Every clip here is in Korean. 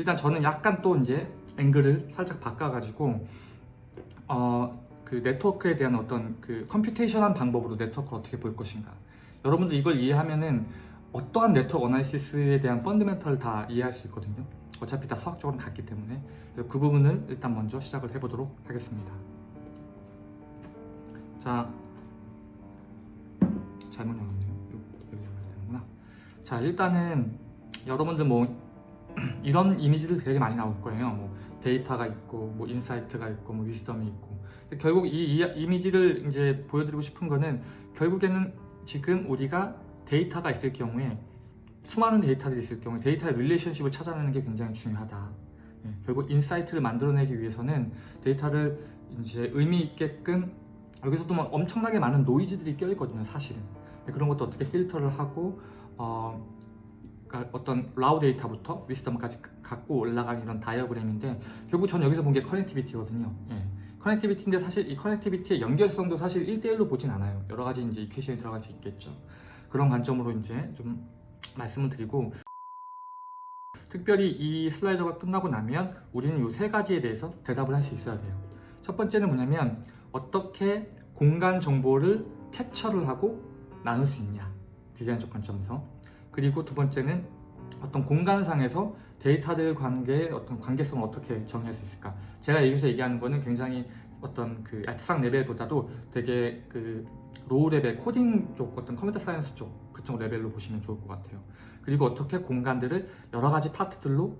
일단 저는 약간 또 이제 앵글을 살짝 바꿔가지고 어, 그 네트워크에 대한 어떤 그 computation한 방법으로 네트워크를 어떻게 볼 것인가. 여러분들 이걸 이해하면은 어떠한 네트워크 analysis에 대한 fundamental 다 이해할 수 있거든요. 어차피 다 수학적으로 같기 때문에. 그 부분을 일단 먼저 시작을 해보도록 하겠습니다. 자 잘못 열었네요. 여기 열어야 되는구나. 자 일단은 여러분들 뭐 이런 이미지들 되게 많이 나올 거예요. 뭐 데이터가 있고 뭐 insight가 있고 뭐 wisdom이 있고. 결국 이, 이 이미지를 이제 보여드리고 싶은 거는 결국에는 지금 우리가 데이터가 있을 경우에 수많은 데이터들이 있을 경우에 데이터의 relationship을 찾아내는 게 굉장히 중요하다. 예, 결국 insight를 만들어내기 위해서는 데이터를 이제 의미 있게끔 여기서도 막 엄청나게 많은 노이즈들이 껴있거든요 사실은. 네, 그런 것도 어떻게 필터를 하고 어, 그러니까 어떤 raw 데이터부터 wisdom까지 갖고 올라가는 이런 다이어그램인데 결국 전 여기서 본 게 connectivity거든요. 예. connectivity인데 사실 이 connectivity의 연결성도 사실 1대1로 보진 않아요. 여러 가지 이제 equation이 들어갈 수 있겠죠. 그런 관점으로 이제 좀 말씀을 드리고 특별히 이 슬라이드가 끝나고 나면 우리는 이 세 가지에 대해서 대답을 할 수 있어야 돼요. 첫 번째는 뭐냐면 어떻게 공간 정보를 캡처를 하고 나눌 수 있냐. 디자인적 관점에서 그리고 두 번째는 어떤 공간상에서 데이터들 관계의 어떤 관계성을 어떻게 정의할 수 있을까? 제가 여기서 얘기하는 거는 굉장히 어떤 그 애트상 레벨보다도 되게 그 low level 코딩 쪽 어떤 computer science 쪽 그쪽 레벨로 보시면 좋을 것 같아요. 그리고 어떻게 공간들을 여러 가지 파트들로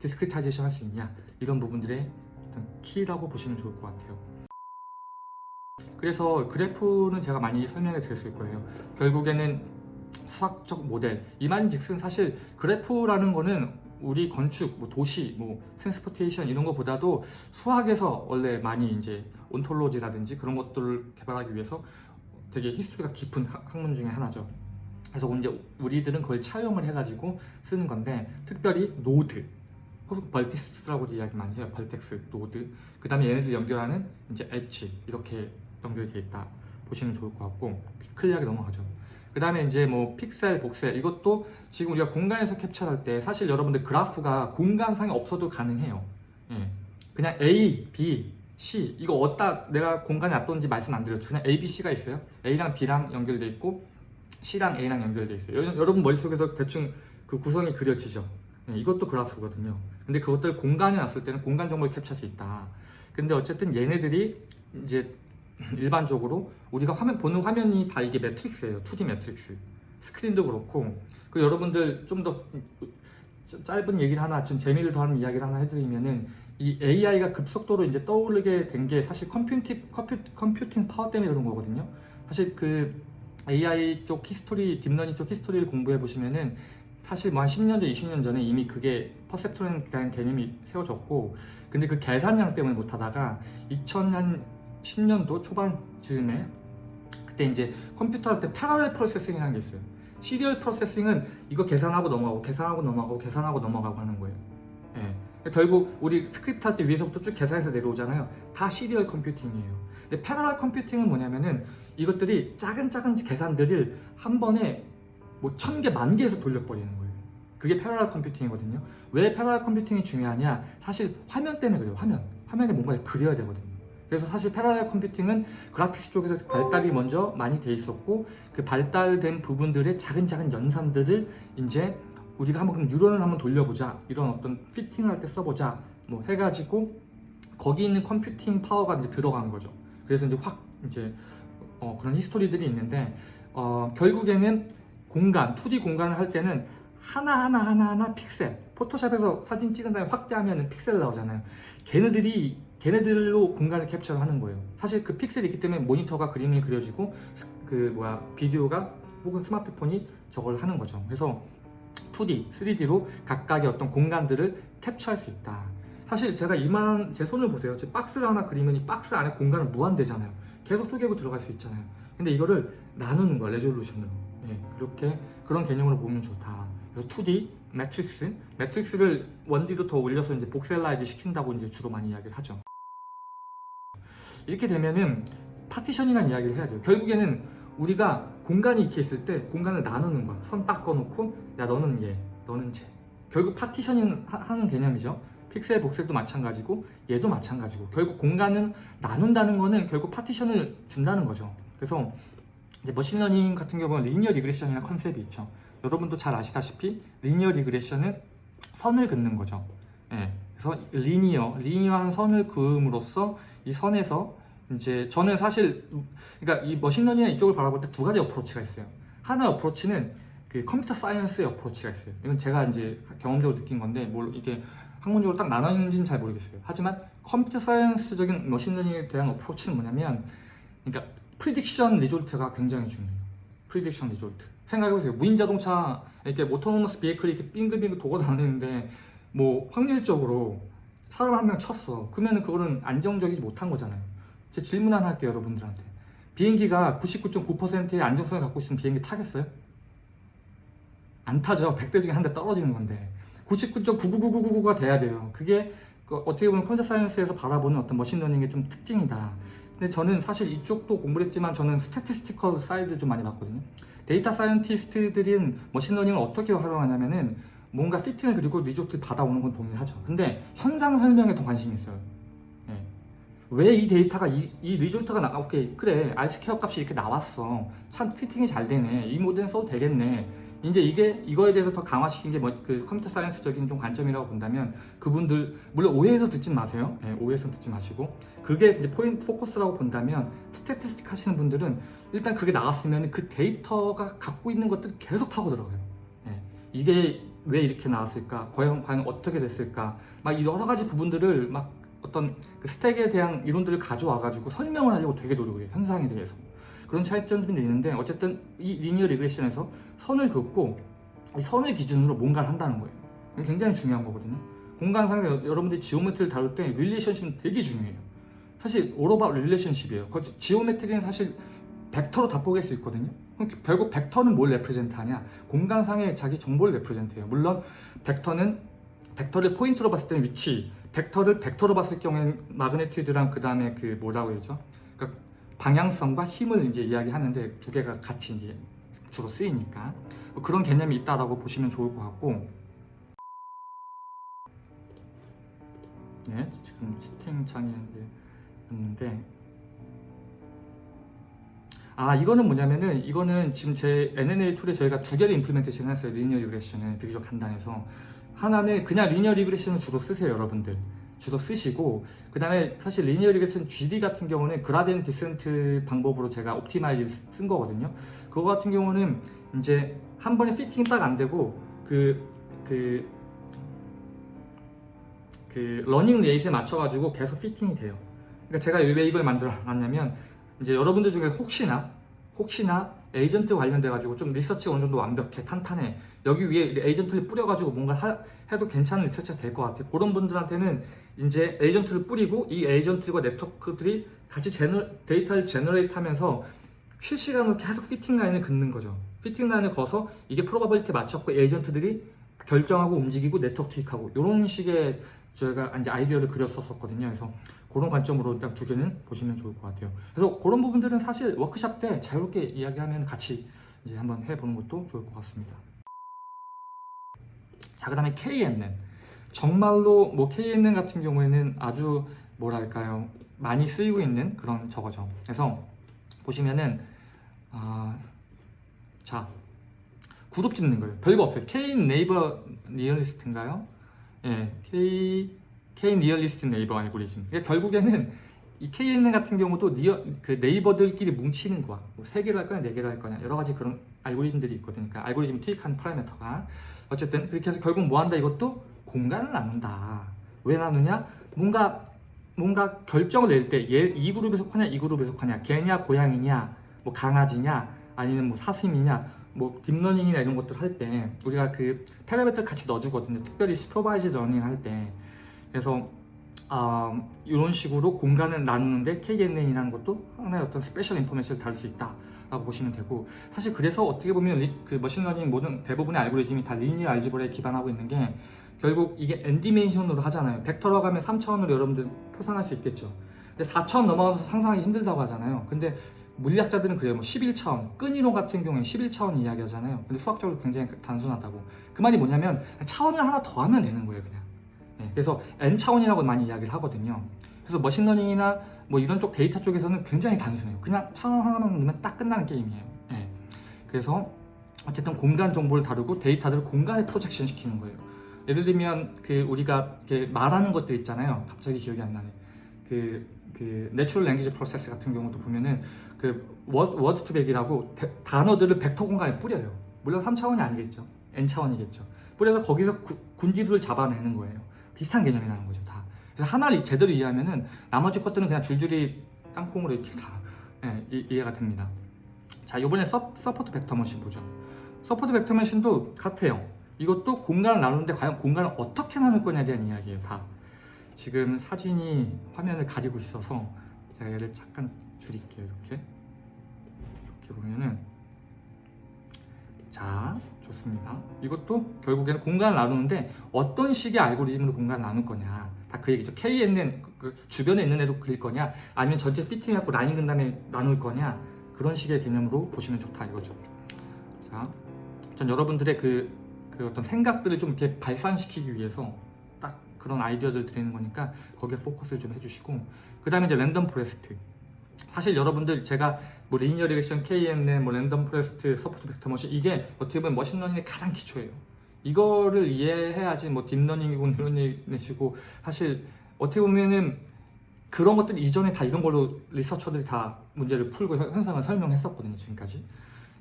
discretization 할 수 있냐? 이런 부분들의 어떤 키라고 보시면 좋을 것 같아요. 그래서 그래프는 제가 많이 설명해 드렸을 거예요. 결국에는 수학적 모델 이 말인즉슨 사실 그래프라는 거는 우리 건축, 뭐 도시, 뭐 transportation 이런 것보다도 수학에서 원래 많이 이제 ontology라든지 그런 것들을 개발하기 위해서 되게 history가 깊은 학- 학문 중에 하나죠. 그래서 이제 우리들은 그걸 차용을 해가지고 쓰는 건데 특별히 노드 혹은 vertice라고도 이야기 많이 해요. vertex, 노드. 그 다음에 얘네들 연결하는 이제 엣지 이렇게 연결되어 있다 보시면 좋을 것 같고 clear하게 넘어가죠. 그 다음에 이제 뭐 픽셀, voxel 이것도 지금 우리가 공간에서 캡처할 때 사실 여러분들 그래프가 공간상에 없어도 가능해요. 예. 그냥 A, B, C 이거 어디다 내가 공간에 놔뒀는지 말씀 안 드렸죠. 그냥 A, B, C가 있어요. A랑 B랑 연결돼 있고 C랑 A랑 연결돼 있어요. 여- 여러분 머릿속에서 대충 그 구성이 그려지죠. 예, 이것도 그래프거든요. 근데 그것들 공간에 놨을 때는 공간 정보를 캡처할 수 있다. 근데 어쨌든 얘네들이 이제 일반적으로 우리가 화면 보는 화면이 다 이게 매트릭스예요. 2D 매트릭스. 스크린도 그렇고 그리고 여러분들 좀 더 짧은 얘기를 하나 좀 재미를 더하는 이야기를 하나 해드리면은 이 AI가 급속도로 이제 떠오르게 된 게 사실 컴퓨팅, 컴퓨, 컴퓨팅 파워 때문에 그런 거거든요. 사실 그 AI 쪽 history, 딥러닝 쪽 history를 공부해 보시면은 사실 뭐 한 10년 전, 20년 전에 이미 그게 perceptron이라는 개념이 세워졌고 근데 그 계산량 때문에 못 하다가 2010년도 초반쯤에 그때 이제 컴퓨터 할 때 parallel processing이라는 게 있어요. serial processing은 이거 계산하고 넘어가고 계산하고 넘어가고 계산하고 넘어가고 하는 거예요. 예. 결국 우리 스크립트 할 때 위에서부터 쭉 계산해서 내려오잖아요. 다 serial computing이에요. 근데 parallel computing은 뭐냐면은 이것들이 작은 작은 계산들을 한 번에 뭐 천 개, 만 개에서 돌려버리는 거예요. 그게 parallel computing이거든요. 왜 parallel computing이 중요하냐? 사실 화면 때문에 그래요. 화면. 화면에 뭔가를 그려야 되거든요. 그래서 사실 parallel computing은 graphics 쪽에서 발달이 먼저 많이 돼 있었고 그 발달된 부분들의 작은 작은 연산들을 이제 우리가 한번 뉴런을 한번 돌려보자 이런 어떤 fitting을 할 때 써보자 뭐 해가지고 거기 있는 computing power가 이제 들어간 거죠. 그래서 이제 확 이제 어, 그런 history들이 있는데 어, 결국에는 공간 2D 공간을 할 때는 하나 하나 하나 하나 픽셀 포토샵에서 사진 찍은 다음에 확대하면 픽셀 나오잖아요. 걔네들이 걔네들로 공간을 capture하는 거예요. 사실 그 픽셀이 있기 때문에 모니터가 그림이 그려지고 스- 그 뭐야 비디오가 혹은 스마트폰이 저걸 하는 거죠. 그래서 2D, 3D로 각각의 어떤 공간들을 capture할 수 있다. 사실 제가 이만한 제 손을 보세요. 제 박스를 하나 그리면 이 박스 안에 공간은 무한대잖아요. 계속 쪼개고 들어갈 수 있잖아요. 근데 이거를 나누는 거야, resolution으로. 예, 그렇게 그런 개념으로 보면 좋다. 그래서 2D, matrix, matrix를 1D 더 더 올려서 이제 voxelize 시킨다고 이제 주로 많이 이야기를 하죠. 이렇게 되면은 partition이라는 이야기를 해야 돼요. 결국에는 우리가 공간이 이렇게 있을 때 공간을 나누는 거야. 선 딱 꺼놓고 야 너는 얘, 너는 쟤. 결국 하- 하는 개념이죠. 픽셀 voxel도 마찬가지고 얘도 마찬가지고 결국 공간은 나눈다는 거는 결국 partition을 준다는 거죠. 그래서 이제 machine learning 같은 경우는 linear regression이라는 concept이 있죠. 여러분도 잘 아시다시피 linear regression은 선을 긋는 거죠. 예. 그래서 linear, linear한 선을 그음으로써 이 선에서 이제 저는 사실 그러니까 이 machine learning 이쪽을 바라볼 때 두 가지 approach가 있어요. 하나 approach는 그 컴퓨터 science의 approach가 있어요. 이건 제가 이제 경험적으로 느낀 건데 뭘 이게 학문적으로 딱 나눠 있는지는 잘 모르겠어요. 하지만 컴퓨터 science적인 machine learning에 대한 approach는 뭐냐면 그러니까 prediction result가 굉장히 중요해요. prediction result. 생각해보세요. 무인 자동차 이렇게 autonomous vehicle이 이렇게 빙글빙글 돌고 다니는데 뭐 확률적으로 사람 한 명 쳤어. 그러면 그거는 안정적이지 못한 거잖아요. 제 질문 하나 할게요, 여러분들한테. 비행기가 99.9%의 안정성을 갖고 있으면 비행기 타겠어요? 안 타죠. 100대 중에 한 대 떨어지는 건데. 99.99999가 돼야 돼요. 그게 그 어떻게 보면 컴퓨터 science에서 바라보는 어떤 machine learning의 좀 특징이다. 근데 저는 사실 이쪽도 공부를 했지만 저는 statistical side 좀 많이 봤거든요. 데이터 scientist들은 machine learning을 어떻게 활용하냐면은 뭔가 fitting을 그리고 result 받아오는 건 동일하죠. 근데 현상 설명에 더 관심이 있어요. 왜이 데이터가 이, 이 result가 나 오케이 그래 R square 값이 이렇게 나왔어. 참 fitting이 잘 되네. 이 모델 써도 되겠네. 이제 이게 이거에 대해서 더 강화시킨 게 뭐 그 컴퓨터 science적인 좀 관점이라고 본다면 그분들 물론 오해해서 듣지 마세요. 예, 오해해서 듣지 마시고. 그게 이제 포인트 focus라고 본다면 statistic 하시는 분들은 일단 그게 나왔으면 그 데이터가 갖고 있는 것들을 계속 타고 들어가요. 예, 이게 왜 이렇게 나왔을까? 과연 과연 어떻게 됐을까? 막 여러 가지 부분들을 막 어떤 그 stat에 대한 이론들을 가져와 가지고 설명을 하려고 되게 노력해요 현상에 대해서. 그런 차이점들이 있는데 어쨌든 이 linear regression에서 선을 긋고 이 선을 기준으로 뭔가를 한다는 거예요. 굉장히 중요한 거거든요. 공간상에 여- 여러분들이 geometry를 다룰 때 relationship은 되게 중요해요. 사실 오로바 릴레이션십이에요. 그 geometry는 사실 벡터로 다 뽀갤 수 있거든요. 그럼 결국 벡터는 뭘 represent 하냐? 공간상의 자기 정보를 represent 해요. 물론 벡터는 벡터를 포인트로 봤을 때는 위치 벡터를 벡터로 봤을 경우에는 magnitude랑 그 다음에 그 뭐라고 해야죠? 그러니까 방향성과 힘을 이제 이야기하는데 두 개가 같이 이제 주로 쓰이니까. 뭐 그런 개념이 있다라고 보시면 좋을 것 같고. 네 지금 채팅창에 있는데 아 이거는 뭐냐면은 이거는 지금 제 NNA 툴에 저희가 두 개를 implementation 했어요 linear regression을 비교적 간단해서. 하나는 그냥 linear regression을 주로 쓰세요 여러분들. 주로 쓰시고 그 다음에 사실 linear regression GD 같은 경우는 gradient descent 방법으로 제가 optimize 쓴 거거든요. 그거 같은 경우는 이제 한 번에 fitting이 딱안 되고 그 그, 그 learning rate에 맞춰가지고 계속 fitting이 돼요. 그러니까 제가 왜 이걸 만들어 놨냐면 이제 여러분들 중에 혹시나 혹시나 에이전트 관련돼 가지고 좀 research가 어느 정도 완벽해 탄탄해. 여기 위에 agent를 뿌려가지고 뭔가 하- 해도 괜찮은 research가 될 것 같아 그런 분들한테는 이제 agent를 뿌리고 이 agent과 네트워크들이 같이 gener, 데이터를 generate 하면서 실시간으로 계속 fitting line을 긋는 거죠. fitting line을 그어서 이게 probability 맞췄고 agent들이 결정하고 움직이고 네트워크 투입하고 이런 식의 저희가 이제 아이디어를 그렸었거든요. 그래서 그런 관점으로 일단 두 개는 보시면 좋을 것 같아요. 그래서 그런 부분들은 사실 워크샵 때 자유롭게 이야기하면 같이 이제 한번 해보는 것도 좋을 것 같습니다. 자, 그 다음에 KNN. 정말로 뭐 KNN 같은 경우에는 아주 뭐랄까요. 많이 쓰이고 있는 그런 저거죠. 그래서 보시면은, 아, 자, 그룹 짓는 거예요. 별거 없어요. K 네이버 리얼리스트인가요? 예, K K nearest neighbor 알고리즘. 그러니까 결국에는 이 KNN 같은 경우도 near, 그 neighbor들끼리 뭉치는 거야. 뭐세 개로 할 거냐, 네 개로 할 거냐. 여러 가지 그런 알고리즘들이 있거든요. 그러니까 알고리즘 투입한 parameter가. 어쨌든 그렇게 해서 결국 뭐 한다 이것도 공간을 나눈다. 왜 나누냐? 뭔가 뭔가 결정을 낼 때 얘 이 그룹에 속하냐, 이 그룹에 속하냐, 개냐, 고양이냐, 뭐 강아지냐, 아니면 뭐 사슴이냐, 뭐 deep learning이나 이런 것들 할 때 우리가 그 파라미터 같이 넣어주거든요. 특별히 supervised learning 할 때. 그래서 아, 이런 식으로 공간을 나누는데 KNN이라는 것도 하나의 어떤 spatial information을 다룰 수 있다 라고 보시면 되고 사실 그래서 어떻게 보면 리- 그 machine learning 모든 대부분의 알고리즘이 다 linear algebra에 기반하고 있는 게 결국 이게 n 디멘션으로 하잖아요. 벡터로 가면 3차원으로 여러분들 표상할 수 있겠죠. 근데 4차원 넘어가면서 상상하기 힘들다고 하잖아요. 근데 물리학자들은 그래요. 뭐 11차원, 끈이론 같은 경우에 11차원 이야기하잖아요. 근데 수학적으로 굉장히 단순하다고. 그 말이 뭐냐면 차원을 하나 더 하면 되는 거예요, 그냥. 예, 그래서 n차원이라고 많이 이야기를 하거든요. 그래서 machine learning이나 뭐 이런 쪽 데이터 쪽에서는 굉장히 단순해요. 그냥 차원 하나만 넣으면 딱 끝나는 게임이에요. 예. 그래서 어쨌든 공간 정보를 다루고 데이터들을 공간에 projection 시키는 거예요. 예를 들면 그 우리가 이렇게 말하는 것들 있잖아요. 갑자기 기억이 안 나네. 그, 그 natural language process 같은 경우도 보면은 그 Word2Vec이라고 대- 단어들을 벡터 공간에 뿌려요. 물론 3차원이 아니겠죠. n차원이겠죠. 뿌려서 거기서 구- 군집들을 잡아내는 거예요. 비슷한 개념이라는 거죠, 다. 그래서 하나를 제대로 이해하면은 나머지 것들은 그냥 줄줄이 땅콩으로 이렇게 다 예, 이, 이해가 됩니다. 자, 이번에 서, support vector machine 보죠. support vector machine도 같아요. 이것도 공간을 나누는데 과연 공간을 어떻게 나눌 거냐에 대한 이야기예요, 다. 지금 사진이 화면을 가리고 있어서 제가 얘를 잠깐 줄일게요, 이렇게. 이렇게 보면은 자, 좋습니다. 이것도 결국에는 공간을 나누는데 어떤 식의 알고리즘으로 공간을 나눌 거냐. 다 그 얘기죠. KNN 그- 그 주변에 있는 애도 그릴 거냐, 아니면 전체 fitting해갖고 라인 그은 다음에 나눌 거냐. 그런 식의 개념으로 보시면 좋다 이거죠. 자, 전 여러분들의 그, 그 어떤 생각들을 좀 이렇게 발산시키기 위해서 딱 그런 아이디어들 드리는 거니까 거기에 포커스를 좀 해주시고 그 다음에 이제 random forest 사실 여러분들 제가 뭐 linear regression, KNN, 뭐 random forest, support vector machine 이게 어떻게 보면 machine learning의 가장 기초예요. 이거를 이해해야지 뭐 deep learning이고 neural net이고 사실 어떻게 보면은 그런 것들 이전에 다 이런 걸로 리서처들이 다 문제를 풀고 현- 현상을 설명했었거든요 지금까지.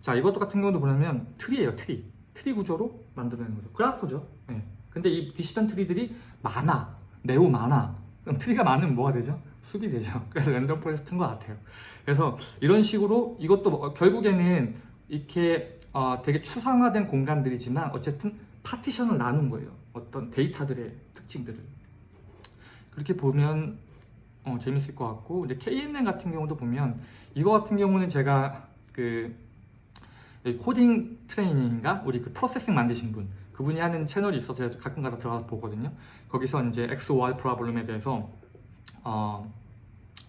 자 이것도 같은 경우도 보면 tree예요 tree. tree 구조로 만들어내는 거죠. 그래프죠. 예. 근데 이 decision tree들이 많아, 매우 많아. 그럼 tree가 많으면 뭐가 되죠? 숲이 되죠. 그래서 random forest인 것 같아요. 그래서 이런 식으로 이것도 뭐 결국에는 이렇게 어, 되게 추상화된 공간들이지만 어쨌든 partition을 나눈 거예요. 어떤 데이터들의 특징들을. 그렇게 보면 어, 재밌을 것 같고 근데 KNN 같은 경우도 보면 이거 같은 경우는 제가 그이 코딩 트레이닝인가 우리 그 프로세싱 만드신 분 그분이 하는 채널이 있어서 가끔가다 들어가서 보거든요. 거기서 이제 XOR 프로블럼에 대해서 어,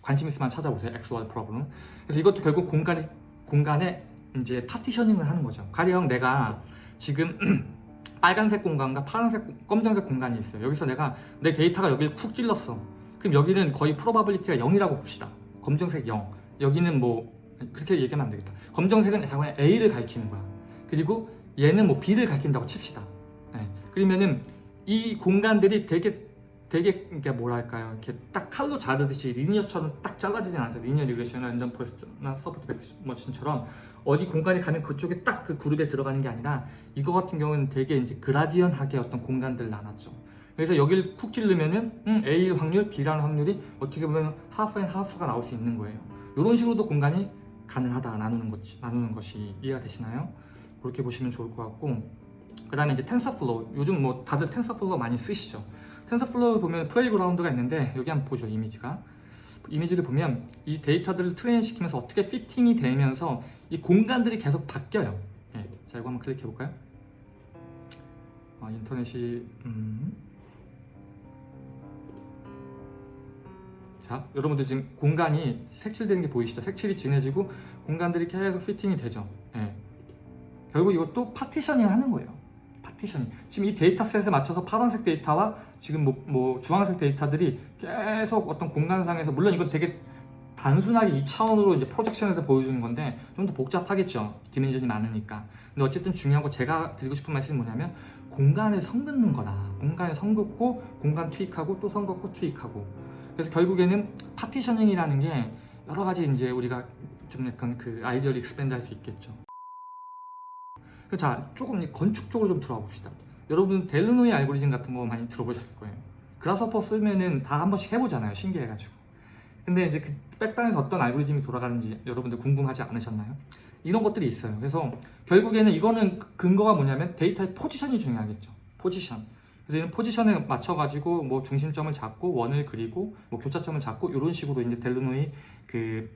관심 있으면 찾아보세요. XOR 프로블럼. 그래서 이것도 결국 공간이 공간에 이제 파티셔닝을 하는 거죠. 가령 내가 지금 빨간색 공간과 파란색, 공- 검정색 공간이 있어요. 여기서 내가 내 데이터가 여기를 쿡 찔렀어. 그럼 여기는 거의 probability가 0이라고 봅시다. 검정색 0. 여기는 뭐 그렇게 얘기하면 안 되겠다. 검정색은 당연히 A를 가리키는 거야. 그리고 얘는 뭐 B를 가리킨다고 칩시다. 네. 그러면은 이 공간들이 되게 되게 이게 뭐랄까요? 이렇게 딱 칼로 자르듯이 linear처럼 딱 잘라지진 않아요. 리니어 리그레이션이나 랜덤 포레스트나 서포트 백머신처럼 어디 공간에 가면 그쪽에 딱 그 그룹에 들어가는 게 아니라 이거 같은 경우는 되게 이제 gradient하게 어떤 공간들을 나눴죠. 그래서 여기를 쿡 찌르면은 음, A 확률, B라는 확률이 어떻게 보면 하프 앤 하프가 나올 수 있는 거예요. 이런 식으로도 공간이 가능하다 나누는 것이 나누는 것이 이해가 되시나요? 그렇게 보시면 좋을 것 같고 그 다음에 이제 TensorFlow 요즘 뭐 다들 TensorFlow 많이 쓰시죠 TensorFlow 보면 playground가 있는데 여기 한번 보죠 이미지가. 이미지를 보면 이 데이터들을 train 시키면서 어떻게 fitting이 되면서 이 공간들이 계속 바뀌어요. 예, 자 이거 한번 클릭해 볼까요? 어, 인터넷이 음. 자 여러분들 지금 공간이 색칠되는 게 보이시죠? 색칠이 진해지고 공간들이 계속 fitting이 되죠. 예. 결국 이것도 partitioning 하는 거예요. partitioning. 지금 이 data set에 맞춰서 파란색 데이터와 지금 뭐, 뭐 주황색 데이터들이 계속 어떤 공간상에서 물론 이건 되게 단순하게 2차원으로 이제 projection에서 보여주는 건데 좀 더 복잡하겠죠. dimension이 많으니까. 근데 어쨌든 중요한 거 제가 드리고 싶은 말씀이 뭐냐면 공간에 선 긋는 거다. 공간에 선 긋고 공간 투입하고 또 선 긋고 투입하고. 그래서 결국에는 partitioning이라는 게 여러 가지 이제 우리가 좀 약간 그 아이디어를 expand 할 수 있겠죠. 자 조금 건축적으로 좀 들어가 봅시다 여러분 Delaunay 알고리즘 같은 거 많이 들어보셨을 거예요. Grasshopper 쓰면은 다 한 번씩 해보잖아요 신기해가지고. 근데 이제 그 back단에서 어떤 알고리즘이 돌아가는지 여러분들 궁금하지 않으셨나요? 이런 것들이 있어요. 그래서 결국에는 이거는 근거가 뭐냐면 데이터의 포지션이 중요하겠죠. 포지션. 그래서 포지션에 맞춰가지고 뭐 중심점을 잡고 원을 그리고 뭐 교차점을 잡고 이런 식으로 이제 Delaunay 그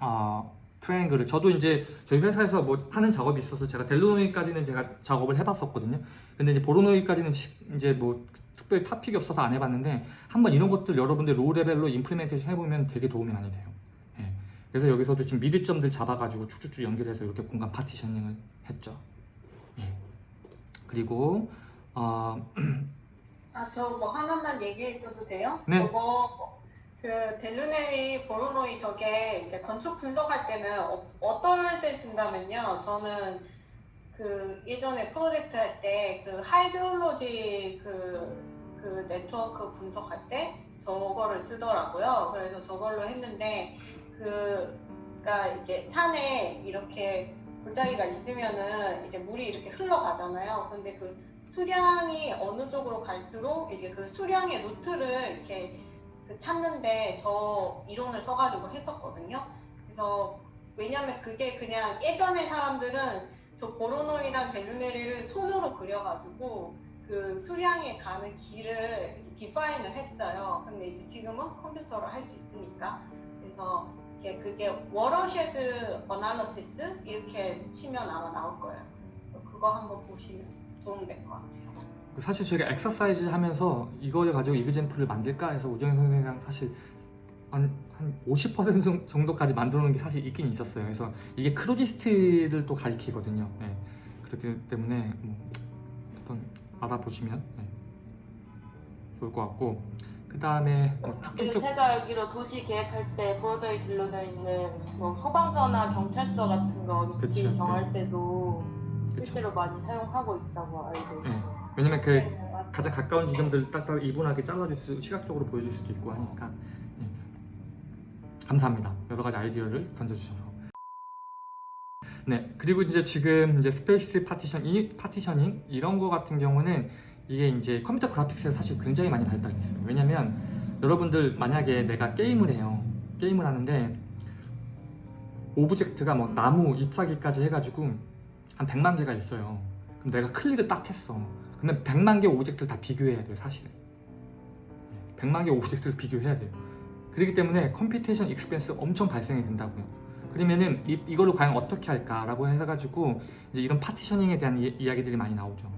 어, 트라이앵글을 저도 이제 저희 회사에서 뭐 하는 작업이 있어서 제가 Delaunay까지는 제가 작업을 해봤었거든요. 근데 이제 Voronoi까지는 시- 이제 뭐 특별히 topic이 없어서 안 해봤는데 한번 이런 것들 여러분들 low level로 implementation 해보면 되게 도움이 많이 돼요. 예. 그래서 여기서도 지금 mid점들 잡아가지고 쭉쭉쭉 연결해서 이렇게 공간 partitioning을 했죠. 예. 그리고 어, 아, 저 뭐 하나만 얘기해줘도 돼요? 네. 저거 그 Delaunay Voronoi 저게 이제 건축 분석할 때는 어, 어떨 때 쓴다면요. 저는 그 예전에 프로젝트 할 때 그 hydrology 그, 그 네트워크 분석할 때 저거를 쓰더라고요. 그래서 저걸로 했는데 그 그러니까 이게 산에 이렇게 골짜기가 있으면은 이제 물이 이렇게 흘러가잖아요. 근데 그 수량이 어느 쪽으로 갈수록 이제 그 수량의 루트를 이렇게 그 찾는데 저 이론을 써가지고 했었거든요. 그래서 왜냐면 그게 그냥 예전에 사람들은 저 Voronoi랑 Delaunay를 손으로 그려가지고 그 수량에 가는 길을 define을 했어요. 근데 이제 지금은 컴퓨터로 할 수 있으니까 그래서 그게 watershed analysis 이렇게 치면 아마 나올 거예요. 그거 한번 보시면 도움될 것 같아요. 사실 저희가 엑서사이즈 하면서 이거를 가지고 example을 만들까 해서 우정현 선생님이랑 사실 한, 한50% 정도까지 만들어 놓은 게 사실 있긴 있었어요. 그래서 이게 크로디스트를 또 가리키거든요. 네. 그렇기 때문에 뭐 한번 알아보시면 네. 좋을 것 같고 그 다음에 뭐 쭉쭉쭉 제가 알기로 도시 계획할 때 보로도에 들러져 있는 뭐 소방서나 경찰서 같은 거 위치 그쵸, 정할 때도. 실제로 많이 사용하고 있다고 알고 네. 있어요. 왜냐면 그 네. 가장 가까운 지점들을 딱딱 이분하게 잘라줄 수 시각적으로 보여줄 수도 있고 하니까. 예. 감사합니다. 여러 가지 아이디어를 던져주셔서. 네. 그리고 이제 지금 이제 space partition 이 partitioning 이런 거 같은 경우는 이게 이제 컴퓨터 그래픽스에서 사실 굉장히 많이 발달했어요. 왜냐면 여러분들 만약에 내가 게임을 해요. 게임을 하는데 object가 뭐 나무 잎사귀까지 해가지고 한 100만 개가 있어요. 그럼 내가 클릭을 딱 했어 그러면 100만 개 object를 다 비교해야 돼요 사실은. 100만 개 object를 비교해야 돼요. 그렇기 때문에 computation expense 엄청 발생이 된다고요. 그러면은 이, 이거를 과연 어떻게 할까 라고 해가지고 이제 이런 partitioning에 대한 이, 이야기들이 많이 나오죠.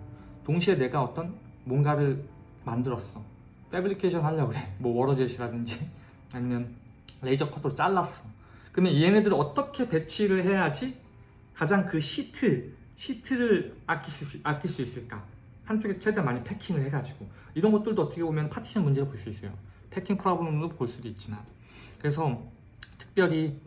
동시에 내가 어떤 뭔가를 만들었어. fabrication 하려고 그래. 뭐 water jet이라든지 아니면 laser cut으로 잘랐어. 그러면 얘네들을 어떻게 배치를 해야지 가장 그 시트 시트를 아낄 수, 아낄 수 있을까 한쪽에 최대한 많이 packing을 해가지고 이런 것들도 어떻게 보면 파티션 문제로 볼 수 있어요. packing problem으로 볼 수도 있지만. 그래서 특별히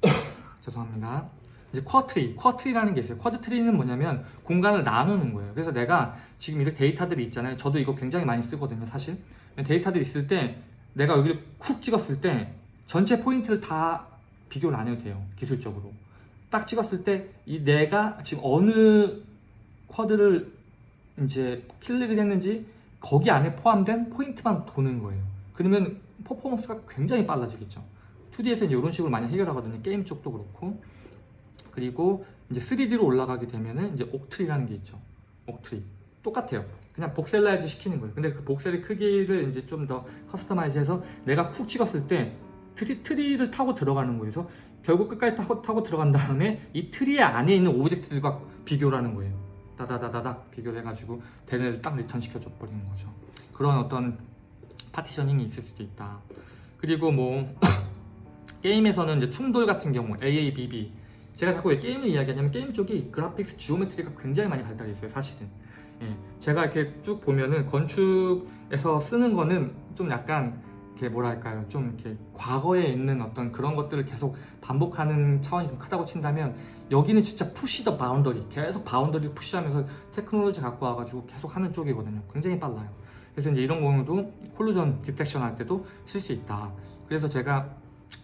죄송합니다. 이제 quadtree quadtree라는 게 있어요. quadtree는 뭐냐면 공간을 나누는 거예요. 그래서 내가 지금 이렇게 데이터들이 있잖아요. 저도 이거 굉장히 많이 쓰거든요 사실. 데이터들이 있을 때 내가 여기를 쿡 찍었을 때 전체 포인트를 다 비교를 안 해도 돼요 기술적으로. 딱 찍었을 때 이 내가 지금 어느 quad를 이제 클릭을 했는지 거기 안에 포함된 포인트만 도는 거예요. 그러면 퍼포먼스가 굉장히 빨라지겠죠. 2D에서는 이런 식으로 많이 해결하거든요. 게임 쪽도 그렇고. 그리고 이제 3D로 올라가게 되면은 이제 octree라는 게 있죠. octree. 똑같아요. 그냥 voxelize 시키는 거예요. 근데 그 voxel의 크기를 이제 좀 더 customize 해서 내가 쿡 찍었을 때 tree, tree를 타고 들어가는 거예요. 그래서 결국 끝까지 타고, 타고 들어간 다음에 이 트리 안에 있는 object들과 비교를 하는 거예요. 다다다다닥 비교를 해가지고 걔네를 딱 return 시켜줘 버리는 거죠. 그런 어떤 partitioning이 있을 수도 있다. 그리고 뭐 게임에서는 이제 충돌 같은 경우 AABB 제가 자꾸 왜 게임을 이야기하냐면 게임 쪽이 graphics geometry가 굉장히 많이 발달해 있어요 사실은 예, 제가 이렇게 쭉 보면은 건축에서 쓰는 거는 좀 약간 이렇게 뭐랄까요? 좀 이렇게 과거에 있는 어떤 그런 것들을 계속 반복하는 차원이 좀 크다고 친다면 여기는 진짜 push the boundary 계속 boundary를 push하면서 테크놀로지 갖고 와가지고 계속 하는 쪽이거든요. 굉장히 빨라요. 그래서 이제 이런 경우도 collision detection 할 때도 쓸 수 있다. 그래서 제가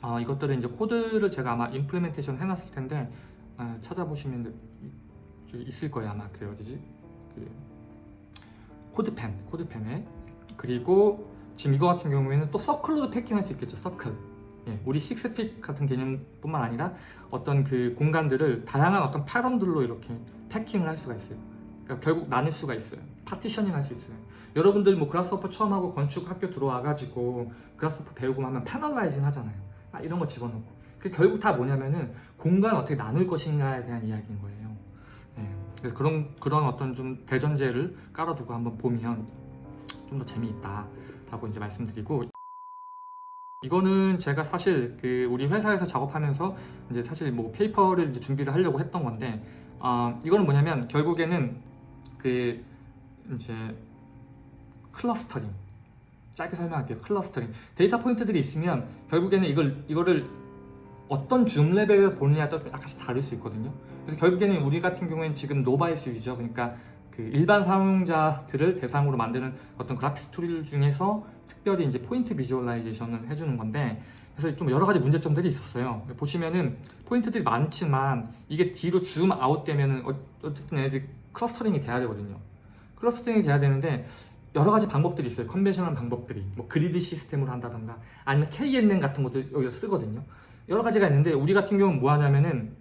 어, 이것들은 이제 코드를 제가 아마 implementation 해놨을 텐데 어, 찾아보시면 있을 거예요 아마. 그 어디지? 그 CodePen CodePen에. 그리고 지금 이거 같은 경우에는 또 circle로도 packing할 수 있겠죠 서클. 예, 우리 식스핏 같은 개념뿐만 아니라 어떤 그 공간들을 다양한 어떤 패턴들로 이렇게 packing을 할 수가 있어요. 그러니까 결국 나눌 수가 있어요. partitioning 할 수 있어요. 여러분들 뭐 Grasshopper 처음 하고 건축 학교 들어와가지고 Grasshopper 배우고 하면 panelizing 하잖아요. 아, 이런 거 집어넣고. 그 결국 다 뭐냐면은 공간 어떻게 나눌 것인가에 대한 이야기인 거예요. 예, 그런 그런 어떤 좀 대전제를 깔아두고 한번 보면 좀 더 재미있다 라고 이제 말씀드리고 이거는 제가 사실 그 우리 회사에서 작업하면서 이제 사실 뭐 paper를 이제 준비를 하려고 했던 건데 아 이거는 뭐냐면 결국에는 그 이제 clustering 짧게 설명할게요. clustering. data point들이 있으면 결국에는 이걸 이거를 어떤 zoom level을 보느냐에 따라 좀 약간씩 다를 수 있거든요. 그래서 결국에는 우리 같은 경우에는 지금 novice user 그러니까 그 일반 사용자들을 대상으로 만드는 어떤 그래픽 툴 중에서 특별히 이제 point visualization을 해주는 건데 그래서 좀 여러 가지 문제점들이 있었어요. 보시면은 포인트들이 많지만 이게 뒤로 zoom out 되면은 어- 어쨌든 애들 clustering이 돼야 되거든요. clustering이 돼야 되는데 여러 가지 방법들이 있어요. conventional 방법들이 뭐 grid 시스템으로 한다던가 아니면 KNN 같은 것도 여기서 쓰거든요. 여러 가지가 있는데 우리 같은 경우는 뭐 하냐면은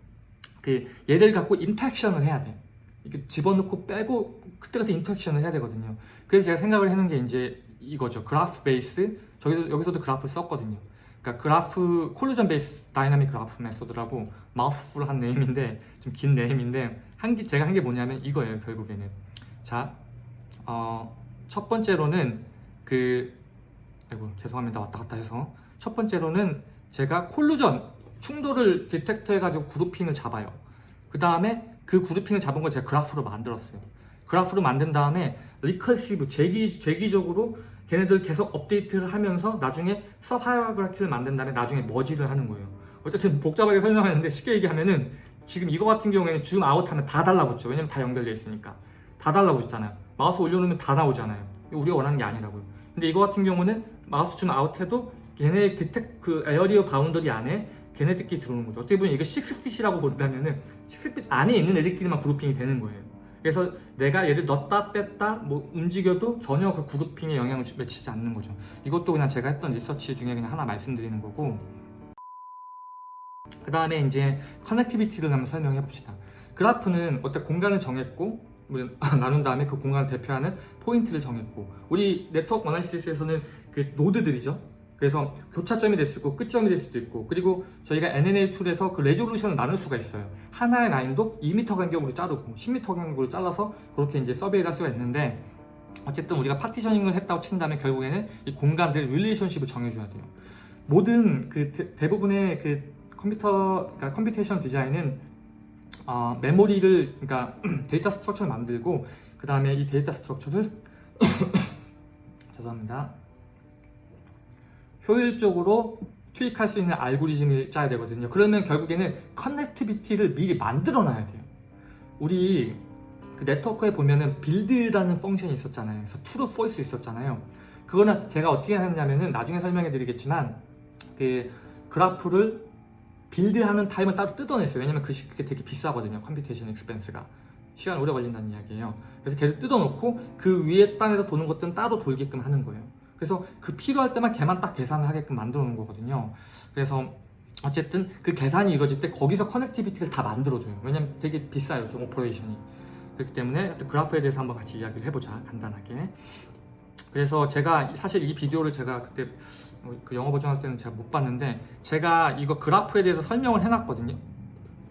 그 얘를 갖고 interaction을 해야 돼. 이렇게 집어넣고 빼고 그때 그때 interaction을 해야 되거든요. 그래서 제가 생각을 해놓은 게 이제 이거죠. graph base. 저기서 여기서도 그래프를 썼거든요. 그러니까 graph collision based dynamic graph method라고 mouthful 한 name인데 좀 긴 name인데 한 게 제가 한 게 뭐냐면 이거예요. 결국에는 자, 어, 첫 번째로는 그 아이고 죄송합니다 왔다 갔다 해서 첫 번째로는 제가 collision 충돌을 detect 해가지고 grouping을 잡아요. 그 다음에 그 grouping을 잡은 걸 제가 그래프로 만들었어요. 그래프로 만든 다음에 recursive 재기, 재기적으로 걔네들 계속 업데이트를 하면서 나중에 subgraph를 만든 다음에 나중에 머지를 하는 거예요. 어쨌든 복잡하게 설명하는데 쉽게 얘기하면은 지금 이거 같은 경우에는 zoom out하면 다 달라붙죠. 왜냐면 다 연결되어 있으니까. 다 달라붙잖아요. 마우스 올려놓으면 다 나오잖아요. 우리가 원하는 게 아니라고요. 근데 이거 같은 경우는 마우스 zoom out해도 걔네 detect 그 area boundary 안에 걔네들끼리 들어오는 거죠. 어떻게 보면 이거 6feet이라고 본다면은 6feet 안에 있는 애들끼리만 grouping이 되는 거예요. 그래서 내가 얘를 넣었다 뺐다 뭐 움직여도 전혀 그 grouping에 영향을 주- 미치지 않는 거죠. 이것도 그냥 제가 했던 리서치 중에 그냥 하나 말씀드리는 거고 그 다음에 이제 connectivity를 한번 설명해 봅시다. 그래프는 어떤 공간을 정했고 뭐 나눈 다음에 그 공간을 대표하는 포인트를 정했고 우리 network analysis에서는 그 노드들이죠. 그래서 교차점이 될 수 있고 끝점이 될 수도 있고 그리고 저희가 NNA 툴에서 그 resolution을 나눌 수가 있어요. 하나의 라인도 2m 간격으로 자르고 10m 간격으로 잘라서 그렇게 이제 survey를 할 수가 있는데 어쨌든 우리가 partitioning을 했다고 친다면 결국에는 이 공간들 relationship을 정해줘야 돼요. 모든 그 대, 부분의 그 컴퓨터 그러니까 computation design은 어, 메모리를 그러니까 data structure를 만들고 그 다음에 이 data structure를 죄송합니다. 효율적으로 투입할 수 있는 알고리즘을 짜야 되거든요. 그러면 결국에는 connectivity를 미리 만들어 놔야 돼요. 우리 그 네트워크에 보면은 build라는 function이 있었잖아요. 그래서 true, 있었잖아요. 그거는 제가 어떻게 하느냐면은 나중에 설명해 드리겠지만 그 그래프를 build하는 time을 따로 뜯어냈어요. 왜냐면 그 시- 그게 되게 비싸거든요. computation expense가. 시간 오래 걸린다는 이야기예요. 그래서 걔를 뜯어놓고 그 위에 단에서 도는 것들은 따로 돌게끔 하는 거예요. 그래서 그 필요할 때만 걔만 딱 계산을 하게끔 만들어 놓은 거거든요. 그래서 어쨌든 그 계산이 이루어질 때 거기서 connectivity를 다 만들어줘요. 왜냐면 되게 비싸요, 좀 operation이. 그렇기 때문에 그래프에 대해서 한번 같이 이야기를 해보자, 간단하게. 그래서 제가 사실 이 비디오를 제가 그때 어, 그 영어 버전 할 때는 제가 못 봤는데 제가 이거 그래프에 대해서 설명을 해놨거든요.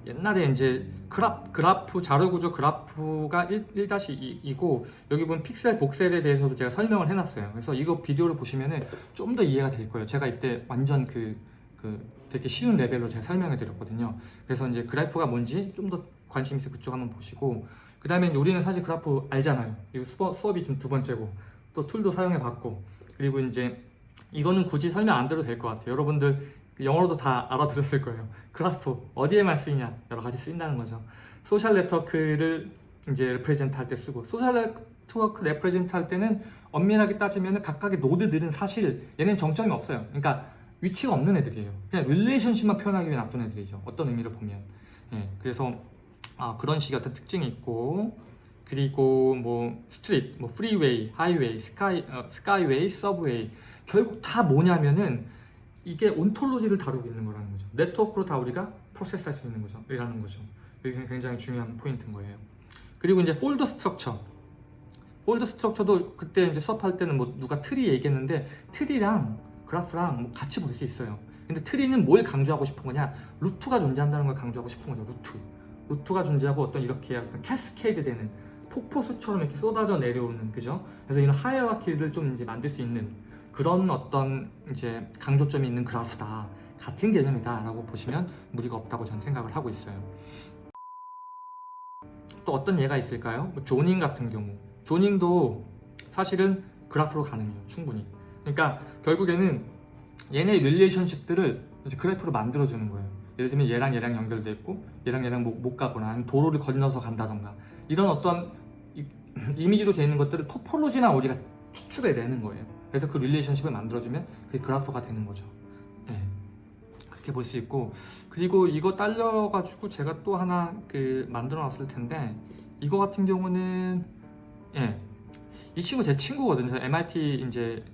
옛날에 이제 그래프, 그래프 자료 구조 그래프가 1, 1-2이고 여기 보면 픽셀 voxel에 대해서도 제가 설명을 해놨어요. 그래서 이거 비디오를 보시면은 좀 더 이해가 될 거예요. 제가 이때 완전 그, 그 되게 쉬운 레벨로 제가 설명해 드렸거든요. 그래서 이제 그래프가 뭔지 좀 더 관심 있어 그쪽 한번 보시고 그 다음에 우리는 사실 그래프 알잖아요. 이거 수업, 수업 이 좀 두 번째고 또 툴도 사용해 봤고 그리고 이제 이거는 굳이 설명 안 드려도 될 것 같아요. 여러분들 영어로도 다 알아들었을 거예요. 그래프 어디에만 쓰이냐 여러 가지 쓰인다는 거죠. 소셜 네트워크를 이제 represent 할 때 쓰고 소셜 네트워크 represent 할 때는 엄밀하게 따지면 각각의 노드들은 사실 얘는 정점이 없어요. 그러니까 위치가 없는 애들이에요. 그냥 relationship만 표현하기 위해 놔둔 애들이죠. 어떤 의미로 보면. 예, 그래서 아, 그런 식의 어떤 특징이 있고 그리고 뭐 street, 뭐 freeway, highway, sky, 어, skyway, subway 결국 다 뭐냐면은 이게 ontology를 다루고 있는 거라는 거죠. 네트워크로 다 우리가 process할 수 있는 거죠. 이라는 거죠. 이게 굉장히 중요한 포인트인 거예요. 그리고 이제 folder structure. folder structure도 그때 이제 수업할 때는 뭐 누가 트리 얘기했는데 tree랑 그래프랑 뭐 같이 볼 수 있어요. 근데 tree는 뭘 강조하고 싶은 거냐? root가 존재한다는 걸 강조하고 싶은 거죠. root. root가 존재하고 어떤 이렇게 어떤 cascade 되는 폭포수처럼 이렇게 쏟아져 내려오는 그죠? 그래서 이런 hierarchy를 좀 이제 만들 수 있는 그런 어떤 이제 강조점이 있는 그래프다 같은 개념이다 라고 보시면 무리가 없다고 저는 생각을 하고 있어요. 또 어떤 예가 있을까요? 뭐 zoning 같은 경우. zoning도 사실은 그래프로 가능해요. 충분히. 그러니까 결국에는 얘네 relationship들을 이제 그래프로 만들어주는 거예요. 예를 들면 얘랑 얘랑 연결돼 있고 얘랑 얘랑 못, 못 가거나 도로를 건너서 간다던가. 이런 어떤 이, 이미지로 되어 있는 것들을 topology나 우리가 추출해내는 거예요 그래서 그 relationship을 만들어주면 그게 그래프가 되는 거죠 예. 그렇게 볼 수 있고 그리고 이거 딸려 가지고 제가 또 하나 그 만들어 놨을 텐데 이거 같은 경우는 예. 이 친구 제 친구거든요. 저 MIT 이제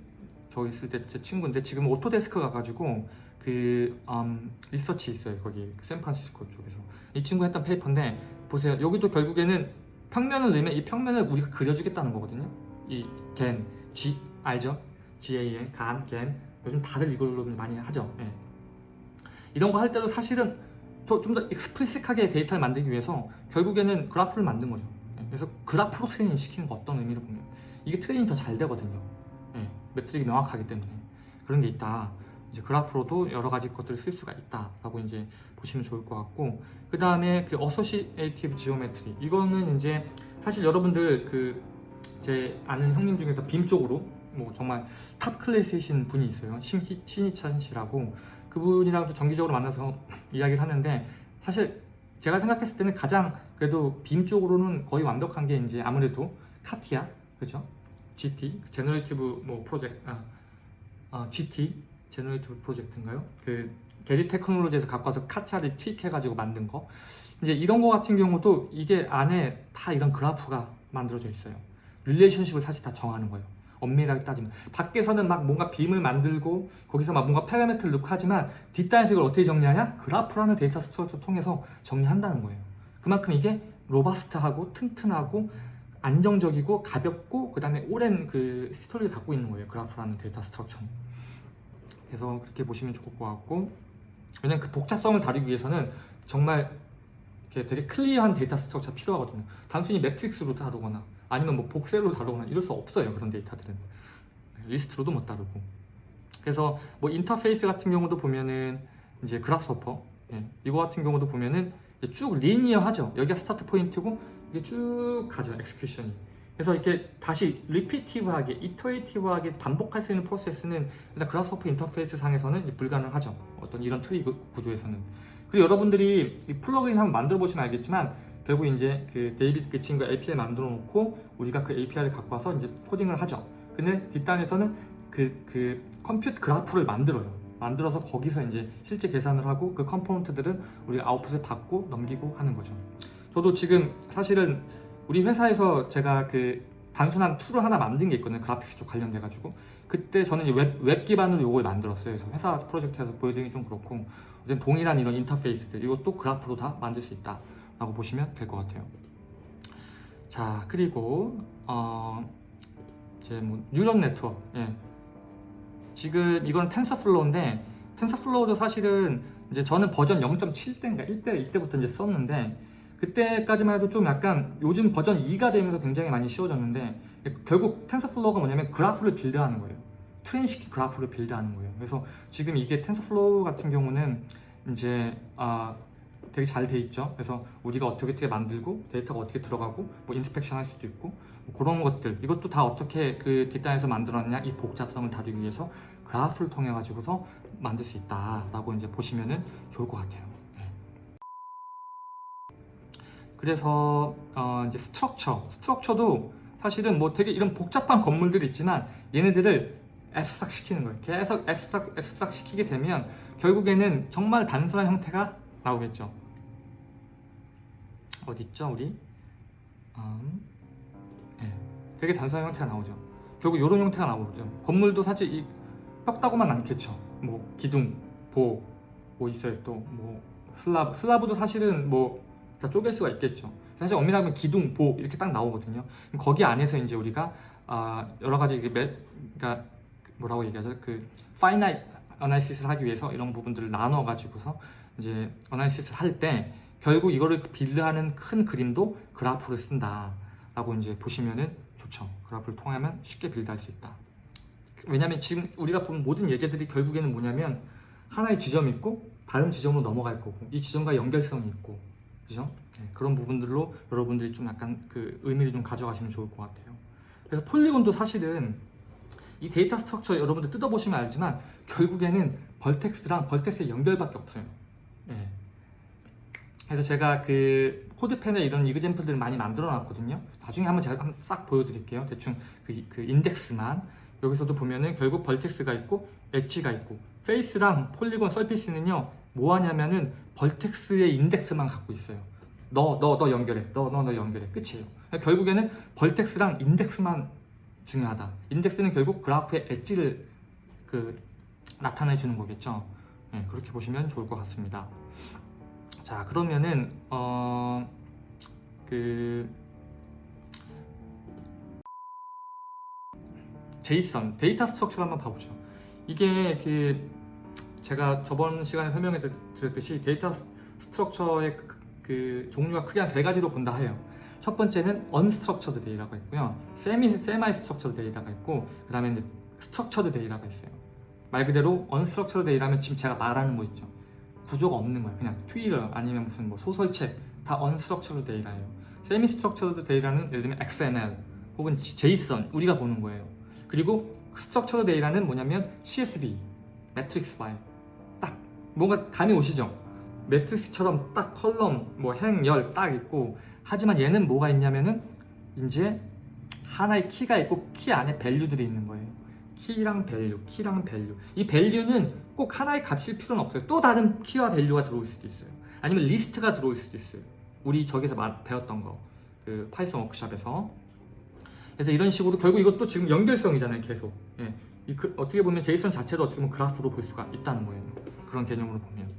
저기 있을 때 제 친구인데 지금 Autodesk 가가지고 그 음, 리서치 있어요. 거기 그 샌프란시스코 쪽에서 이 친구 했던 paper인데 보세요. 여기도 결국에는 평면을 넣으면 이 평면을 우리가 그려주겠다는 거거든요. 이 GAN G 알죠? GAN GAN, GAN 요즘 다들 이걸로 많이 하죠. 예. 이런 거 할 때도 사실은 좀 더 explicit하게 데이터를 만들기 위해서 결국에는 그래프를 만든 거죠. 예, 그래서 그래프로 트레이닝 시키는 거 어떤 의미로 보면 이게 트레이닝 더 잘 되거든요. 예, metric이 명확하기 때문에 그런 게 있다. 이제 그래프로도 여러 가지 것들을 쓸 수가 있다라고 이제 보시면 좋을 것 같고 그 다음에 그 associative geometry 이거는 이제 사실 여러분들 그 제 아는 형님 중에서 빔 쪽으로 뭐 정말 탑 클래스이신 분이 있어요. 신, 신희찬 씨라고 그분이랑도 정기적으로 만나서 이야기를 하는데 사실 제가 생각했을 때는 가장 그래도 BIM 쪽으로는 거의 완벽한 게 이제 아무래도 CATIA 그죠? GT generative 뭐 프로젝트 아, 아, GT generative 프로젝트인가요? 그 Gehry Technology에서 갖고 와서 CATIA를 투입해가지고 만든 거 이제 이런 거 같은 경우도 이게 안에 다 이런 그래프가 만들어져 있어요. relationship을 사실 다 정하는 거예요. 엄밀하게 따지면 밖에서는 막 뭔가 빔을 만들고 거기서 막 뭔가 파라미터를 넣고 하지만 이걸 어떻게 정리하냐? 그래프라는 data structure 통해서 정리한다는 거예요. 그만큼 이게 robust하고 튼튼하고 안정적이고 가볍고 그 다음에 오랜 그 history를 갖고 있는 거예요. 그래프라는 data structure는. 그래서 그렇게 보시면 좋을 것 같고 왜냐면 그 복잡성을 다루기 위해서는 정말 되게 clear한 data structure가 필요하거든요. 단순히 매트릭스로 다루거나 아니면 뭐 voxel로 다루거나 이럴 수 없어요. 그런 데이터들은. 리스트로도 못 다루고. 그래서 뭐 인터페이스 같은 경우도 보면은 이제 Grasshopper 예, 이거 같은 경우도 보면은 쭉 linear하죠. 여기가 start point고 이게 쭉 가죠. execution이. 그래서 이렇게 다시 repetitive하게, iterative하게 반복할 수 있는 프로세스는 일단 Grasshopper 인터페이스 상에서는 불가능하죠. 어떤 이런 트리 구- 구조에서는. 그리고 여러분들이 이 플러그인 한번 만들어 보시면 알겠지만 결국 이제 그 데이비드 그 친구가 API 만들어 놓고 우리가 그 API를 갖고 와서 이제 코딩을 하죠. 근데 뒷단에서는 그, 그 컴퓨터 그래프를 만들어요. 만들어서 거기서 이제 실제 계산을 하고 그 component들은 우리가 아웃풋을 받고 넘기고 하는 거죠. 저도 지금 사실은 우리 회사에서 제가 그 단순한 툴을 하나 만든 게 있거든요. graphics 쪽 관련돼 가지고 그때 저는 웹, 웹 기반으로 이걸 만들었어요. 그래서 회사 프로젝트에서 보여드리기 좀 그렇고 동일한 이런 인터페이스들 이것도 그래프로 다 만들 수 있다 라고 보시면 될 것 같아요. 자 그리고 어 이제 뭐 neural network 예. 지금 이건 TensorFlow인데 TensorFlow도 사실은 이제 저는 버전 0.7대인가 1대 이때부터 이제 썼는데 그때까지만 해도 좀 약간 요즘 버전 2가 되면서 굉장히 많이 쉬워졌는데 결국 TensorFlow가 뭐냐면 그래프를 build하는 거예요. train시킨 그래프를 build하는 거예요. 그래서 지금 이게 TensorFlow 같은 경우는 이제 아 되게 잘 돼 있죠. 그래서 우리가 어떻게 어떻게 만들고 데이터가 어떻게 들어가고 뭐 inspection 할 수도 있고 뭐 그런 것들 이것도 다 어떻게 그 뒷단에서 만들었냐 이 복잡성을 다루기 위해서 그래프를 통해 가지고서 만들 수 있다 라고 이제 보시면은 좋을 것 같아요. 네. 그래서 어 이제 structure structure도 사실은 뭐 되게 이런 복잡한 건물들이 있지만 얘네들을 abstract 시키는 거예요. 계속 abstract, abstract 시키게 되면 결국에는 정말 단순한 형태가 나오겠죠. 어디 있죠, 우리? 음, 예, 되게 단순한 형태가 나오죠. 결국 이런 형태가 나오죠. 건물도 사실 이 뼈다고만 않겠죠. 뭐 기둥, 보, 뭐 있어요 또뭐 슬라브, 슬라브도 사실은 뭐 다 쪼갤 수가 있겠죠. 사실 엄밀하면 기둥, 보 이렇게 딱 나오거든요. 거기 안에서 이제 우리가 아, 여러 가지 이게 매, 그러니까 뭐라고 얘기하죠? 그 finite analysis를 하기 위해서 이런 부분들을 나눠 가지고서 이제 analysis를 할때 결국 이거를 build하는 큰 그림도 그래프를 쓴다 라고 이제 보시면은 좋죠. 그래프를 통하면 쉽게 build할 수 있다. 왜냐면 지금 우리가 본 모든 예제들이 결국에는 뭐냐면 하나의 지점이 있고 다른 지점으로 넘어갈 거고 이 지점과 연결성이 있고 그죠? 네, 그런 부분들로 여러분들이 좀 약간 그 의미를 좀 가져가시면 좋을 것 같아요. 그래서 polygon도 사실은 이 data structure 여러분들 뜯어보시면 알지만 결국에는 vertex랑 vertex의 연결밖에 없어요. 예. 그래서 제가 그 CodePen에 이런 example들을 많이 만들어 놨거든요. 나중에 한번 제가 한번 싹 보여드릴게요. 대충 그, 그 인덱스만 여기서도 보면은 결국 vertex가 있고 엣지가 있고 face랑 polygon surface는요 뭐 하냐면은 vertex의 인덱스만 갖고 있어요. 너 너 너 연결해. 너 너 너 연결해. 끝이에요. 그러니까 결국에는 vertex랑 인덱스만 중요하다. 인덱스는 결국 그래프의 엣지를 그 나타내 주는 거겠죠. 네, 그렇게 보시면 좋을 것 같습니다. 자 그러면은 어, 어그 JSON data structure를 한번 봐보죠. 이게 그 제가 저번 시간에 설명해 드- 드렸듯이 data s- structure의 그, 그 종류가 크게 한 세 가지로 본다 해요. 첫 번째는 unstructured data가 있고요. semi semi structured data가 있고 그 다음에 이제 structured data가 있어요. 말 그대로 unstructured data면 지금 제가 말하는 거 있죠. 구조가 없는 거예요. 그냥 트위터 아니면 무슨 뭐 소설책 다 unstructured data예요. semi structured data는 예를 들면 XML 혹은 JSON 우리가 보는 거예요. 그리고 structured data는 뭐냐면 CSV, 매트릭스 파일 딱 뭔가 감이 오시죠? 매트릭스처럼 딱 column, 뭐 행, 열 딱 있고 하지만 얘는 뭐가 있냐면은 이제 하나의 키가 있고 키 안에 value들이 있는 거예요. 키랑 value, 키랑 value. 이 value는 꼭 하나의 값일 필요는 없어요. 또 다른 키와 value가 들어올 수도 있어요. 아니면 리스트가 들어올 수도 있어요. 우리 저기서 마- 배웠던 거, 그 Python 워크샵에서. 그래서 이런 식으로 결국 이것도 지금 연결성이잖아요, 계속. 예. 이 그- 어떻게 보면 JSON 자체도 어떻게 보면 그래프로 볼 수가 있다는 거예요. 그런 개념으로 보면.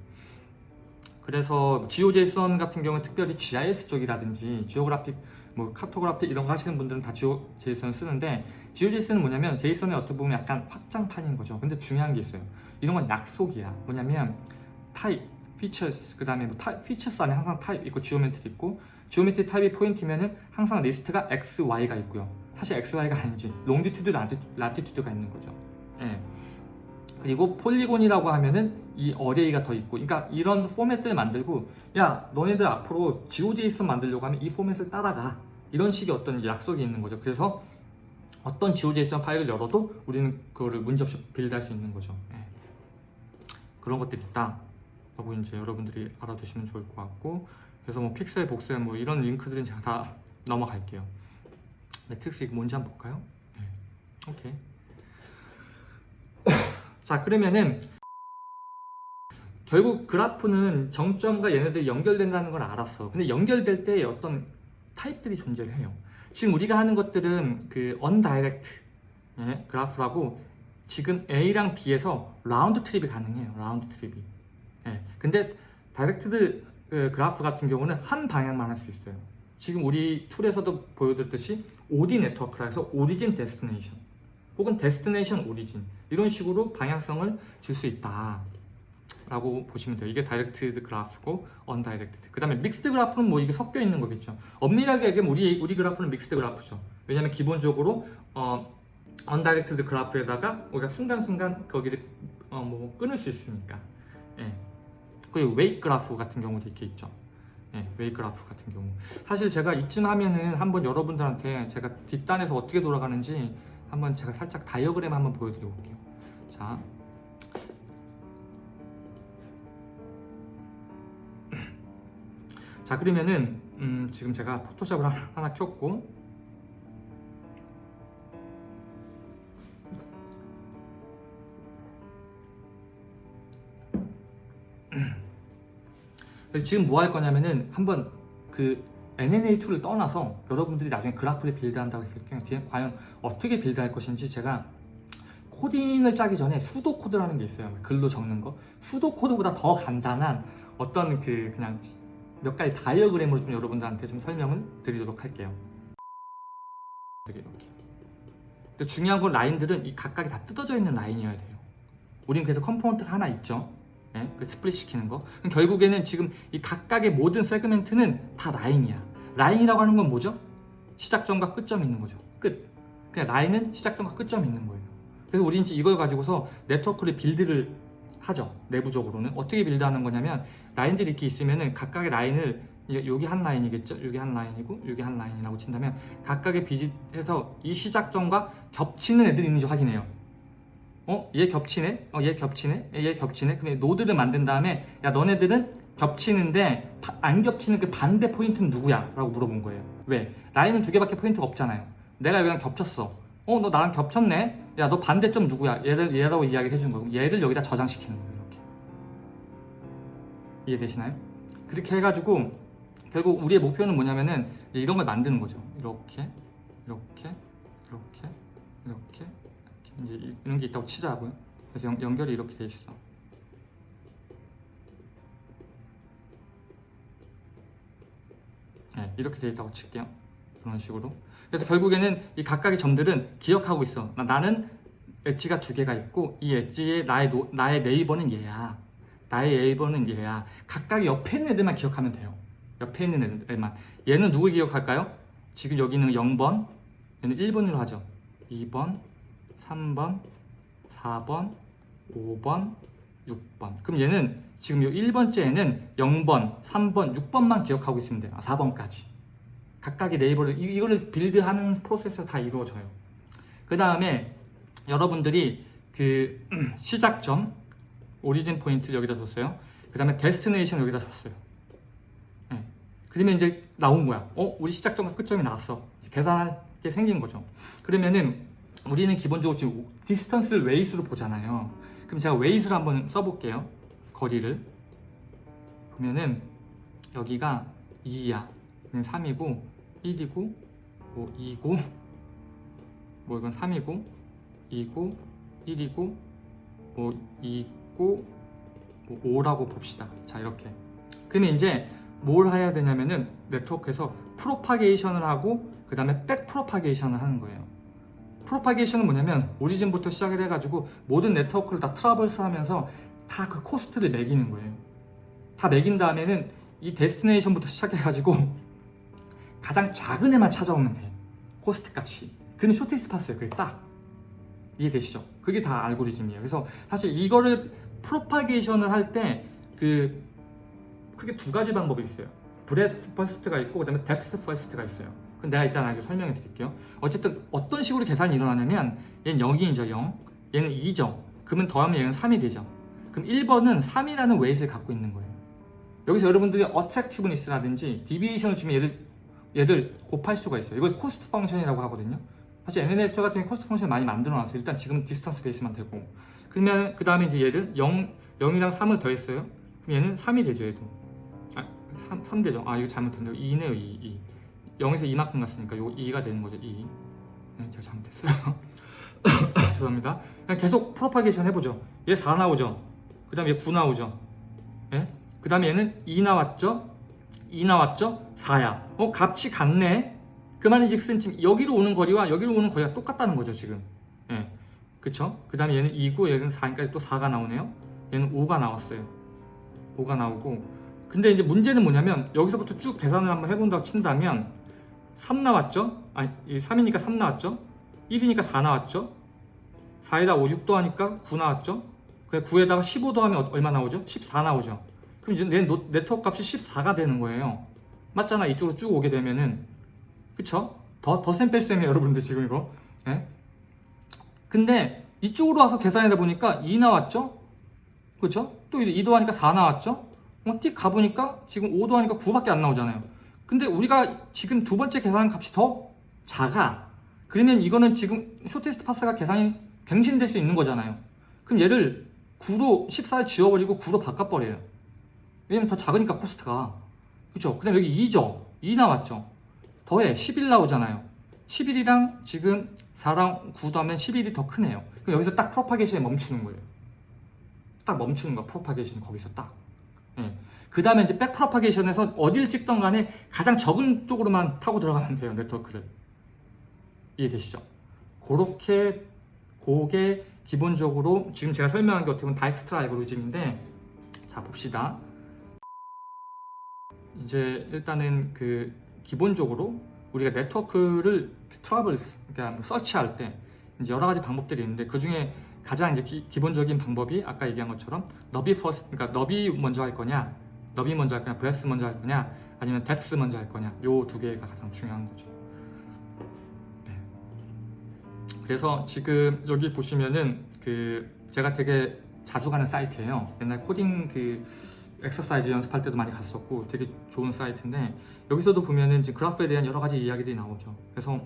그래서 GeoJSON 같은 경우는 특별히 GIS 쪽이라든지 geographic, 뭐 cartographic 이런 거 하시는 분들은 다 GeoJSON 쓰는데 GeoJSON은 뭐냐면 JSON의 어떻게 보면 약간 확장판인 거죠. 근데 중요한 게 있어요. 이런 건 약속이야. 뭐냐면 타입, features, 그 다음에 뭐 타입, features 안에 항상 타입 있고 geometry 있고 geometry 타입이 포인트면은 항상 리스트가 X, Y가 있고요. 사실 X, Y가 아니지. longitude, latitude가 있는 거죠. 예. 그리고 polygon이라고 하면은 이 array가 더 있고 그러니까 이런 포맷들을 만들고 야 너네들 앞으로 GeoJSON 만들려고 하면 이 포맷을 따라가 이런 식의 어떤 약속이 있는 거죠 그래서 어떤 GeoJSON 파일을 열어도 우리는 그거를 문제없이 build할 수 있는 거죠 예. 그런 것들이 있다 라고 이제 여러분들이 알아두시면 좋을 것 같고 그래서 뭐 픽셀 voxel 뭐 이런 링크들은 제가 다 넘어갈게요 매트릭스 이거 뭔지 한번 볼까요? 예. 오케이 자 그러면은 결국 그래프는 정점과 얘네들이 연결된다는 걸 알았어 근데 연결될 때 어떤 타입들이 존재를 해요 지금 우리가 하는 것들은 그 undirect 예, 그래프라고 지금 A랑 B에서 round trip이 가능해요 round trip이. 예, 근데 directed 그 그래프 같은 경우는 한 방향만 할 수 있어요. 지금 우리 tool에서도 보여드렸듯이 OD 네트워크라 해서 origin destination 혹은 destination origin 이런 식으로 방향성을 줄 수 있다 라고 보시면 돼요. 이게 directed 그래프고 undirected 그 다음에 mixed 그래프는 뭐 이게 섞여 있는 거겠죠. 엄밀하게 얘기하면 우리, 우리 그래프는 mixed 그래프죠. 왜냐면 기본적으로 어, undirected 그래프에다가 우리가 순간순간 거기를 어, 뭐 끊을 수 있으니까. 예. 그리고 weight 그래프 같은 경우도 이렇게 있죠. 예, weight 그래프 같은 경우. 사실 제가 이쯤 하면은 한번 여러분들한테 제가 뒷단에서 어떻게 돌아가는지 한번 제가 살짝 다이어그램 한번 보여드려 볼게요. 자, 자 그러면은 음, 지금 제가 포토샵을 하나, 켰고 지금 뭐 할 거냐면은 한번 그 NNA tool을 떠나서 여러분들이 나중에 그래프를 build한다고 했을 때 뒤에 과연 어떻게 build할 것인지 제가 코딩을 짜기 전에 pseudo code라는 게 있어요. 글로 적는 거. pseudo code보다 더 간단한 어떤 그 그냥 몇 가지 다이어그램으로 좀 여러분들한테 좀 설명을 드리도록 할게요. 이렇게. 근데 중요한 건 라인들은 이 각각이 다 뜯어져 있는 라인이어야 돼요. 우린 그래서 component가 하나 있죠. 예? 그 split 시키는 거. 그럼 결국에는 지금 이 각각의 모든 segment는 다 라인이야. 라인이라고 하는 건 뭐죠? 시작점과 끝점이 있는 거죠. 끝. 그냥 라인은 시작점과 끝점이 있는 거예요. 그래서 우리는 이제 이걸 가지고서 네트워크를 build를 하죠. 내부적으로는 어떻게 build하는 거냐면 라인들이 이렇게 있으면은 각각의 라인을 이제 여기 한 라인이겠죠. 여기 한 라인이고 여기 한 라인이라고 친다면 각각의 비짓에서 이 시작점과 겹치는 애들이 있는지 확인해요. 어? 얘 겹치네? 어, 얘 겹치네? 얘 겹치네? 그럼 노드를 만든 다음에 야 너네들은 겹치는데 바- 안 겹치는 그 반대 포인트는 누구야? 라고 물어본 거예요. 왜? 라인은 두 개밖에 포인트가 없잖아요. 내가 여기랑 겹쳤어. 어, 너 나랑 겹쳤네? 야, 너 반대점 누구야? 얘를, 얘라고 이야기를 해주는 거고, 얘를 여기다 저장시키는 거예요, 이렇게. 이해되시나요? 그렇게 해가지고, 결국 우리의 목표는 뭐냐면은, 이런 걸 만드는 거죠. 이렇게, 이렇게, 이렇게, 이렇게, 이렇게. 이제 이- 이런 게 있다고 치자고요. 그래서 연, 연결이 이렇게 돼 있어. 네, 이렇게 돼 있다고 칠게요. 그런 식으로. 그래서 결국에는 이 각각의 점들은 기억하고 있어. 나- 나는 엣지가 두 개가 있고 이 엣지의 나의 노- 나의 네이버는 얘야. 나의 네이버는 얘야. 각각 옆에 있는 애들만 기억하면 돼요. 옆에 있는 애들만. 얘는 누구 기억할까요? 지금 여기는 0번, 얘는 1번으로 하죠. 2번, 3번, 4번, 5번, 6번. 그럼 얘는 지금 요 1번째 에는 0번, 3번, 6번만 기억하고 있으면 돼요. 아, 4번까지. 각각의 neighbor를 이- 이거를 build하는 프로세스가 다 이루어져요. 그 다음에 여러분들이 그 시작점 origin 포인트 여기다 줬어요. 그 다음에 destination 여기다 줬어요. 네. 그러면 이제 나온 거야. 어, 우리 시작점과 끝점이 나왔어. 계산할 게 생긴 거죠. 그러면은 우리는 기본적으로 지금 distance를 weights로 보잖아요. 그럼 제가 weights로 한번 써볼게요. 거리를 보면은 여기가 2야. 3이고 1이고 뭐 2고 뭐 이건 3이고 2고 1이고 뭐 2고 뭐 5라고 봅시다. 자 이렇게. 그러면 이제 뭘 해야 되냐면은 네트워크에서 propagation을 하고 그 다음에 back propagation을 하는 거예요. propagation은 뭐냐면 origin부터 시작을 해가지고 모든 네트워크를 다 traverse 하면서 다 그 cost를 매기는 거예요. 다 매긴 다음에는 이 destination부터 시작해가지고 가장 작은 애만 찾아오면 돼. cost 값이. 그는 shortest path예요. 그게 딱. 이해되시죠? 그게 다 알고리즘이에요. 그래서 사실 이거를 propagation을 할 때 그 크게 두 가지 방법이 있어요. breadth first가 있고 그 다음에 depth first가 있어요. 그럼 내가 일단 아주 설명해 드릴게요. 어쨌든 어떤 식으로 계산이 일어나냐면 얘는 0이죠 0. 얘는 2죠. 그러면 더하면 얘는 3이 되죠. 그럼 1번은 3이라는 weight를 갖고 있는 거예요. 여기서 여러분들이 attractiveness라든지 deviation을 주면 얘들 얘들 곱할 수가 있어요. 이걸 cost function이라고 하거든요. 사실 NNA 같은 경우 cost function 많이 만들어 놨어요. 일단 지금은 distance base만 되고. 그러면 그 다음에 이제 얘를 0, 0이랑 3을 더했어요. 그럼 얘는 3이 되죠, 얘도. 아, 3, 3 되죠. 아, 이거 잘못했네요. 2네요, 2, 2. 0에서 2만큼 갔으니까 이거 2가 되는 거죠, 2. 네, 제가 잘못했어요. 죄송합니다. 그냥 계속 프로파게이션 해보죠. 얘 4 나오죠. 그 다음에 얘 9 나오죠. 예? 그 다음에 얘는 2 나왔죠. 2 나왔죠? 4야. 어, 값이 같네. 그 말인즉슨 지금 여기로 오는 거리와 여기로 오는 거리가 똑같다는 거죠, 지금. 예. 그쵸? 그 다음에 얘는 2고 얘는 4니까 또 4가 나오네요. 얘는 5가 나왔어요. 5가 나오고. 근데 이제 문제는 뭐냐면 여기서부터 쭉 계산을 한번 해본다고 친다면 3 나왔죠? 아니, 3이니까 3 나왔죠? 1이니까 4 나왔죠? 4에다 5, 6 더하니까 9 나왔죠? 그래 9에다가 15 더하면 얼마 나오죠? 14 나오죠? 그럼 이제 내 노- 네트워크 값이 14가 되는 거예요. 맞잖아. 이쪽으로 쭉 오게 되면은. 그쵸? 더, 덧셈뺄셈이에요, 여러분들 지금 이거. 예? 근데 이쪽으로 와서 계산하다 보니까 2 나왔죠? 그쵸? 또2 더하니까 4 나왔죠? 어, 띡 가보니까 지금 5 더하니까 9밖에 안 나오잖아요. 근데 우리가 지금 두 번째 계산 값이 더 작아. 그러면 이거는 지금 shortest path가 계산이 갱신될 수 있는 거잖아요. 그럼 얘를 9로 14를 지워버리고 9로 바꿔버려요. 왜냐면 더 작으니까 cost가. 그쵸? 그 다음 여기 2죠? 2 나왔죠? 더해 11 나오잖아요. 11이랑 지금 4랑 9 더하면 11이 더 크네요. 그럼 여기서 딱 propagation에 멈추는 거예요. 딱 멈추는 거야. propagation 거기서 딱. 예. 그 다음에 이제 back propagation에서 어딜 찍던 간에 가장 적은 쪽으로만 타고 들어가면 돼요. 네트워크를. 이해되시죠? 그렇게 그게 기본적으로 지금 제가 설명한 게 어떻게 보면 다익스트라 알고리즘인데 자 봅시다. 이제 일단은 그 기본적으로 우리가 네트워크를 traverse 그러니까 뭐 서치할 때 이제 여러 가지 방법들이 있는데 그 중에 가장 이제 기, 본적인 방법이 아까 얘기한 것처럼 너비 first 그러니까 너비 먼저 할 거냐 너비 먼저 할 거냐 breadth 먼저 할 거냐 아니면 덱스 먼저 할 거냐 요 두 개가 가장 중요한 거죠. 네. 그래서 지금 여기 보시면은 그 제가 되게 자주 가는 사이트예요. 옛날 코딩 그 엑서사이즈 연습할 때도 많이 갔었고 되게 좋은 사이트인데 여기서도 보면은 지금 그래프에 대한 여러 가지 이야기들이 나오죠. 그래서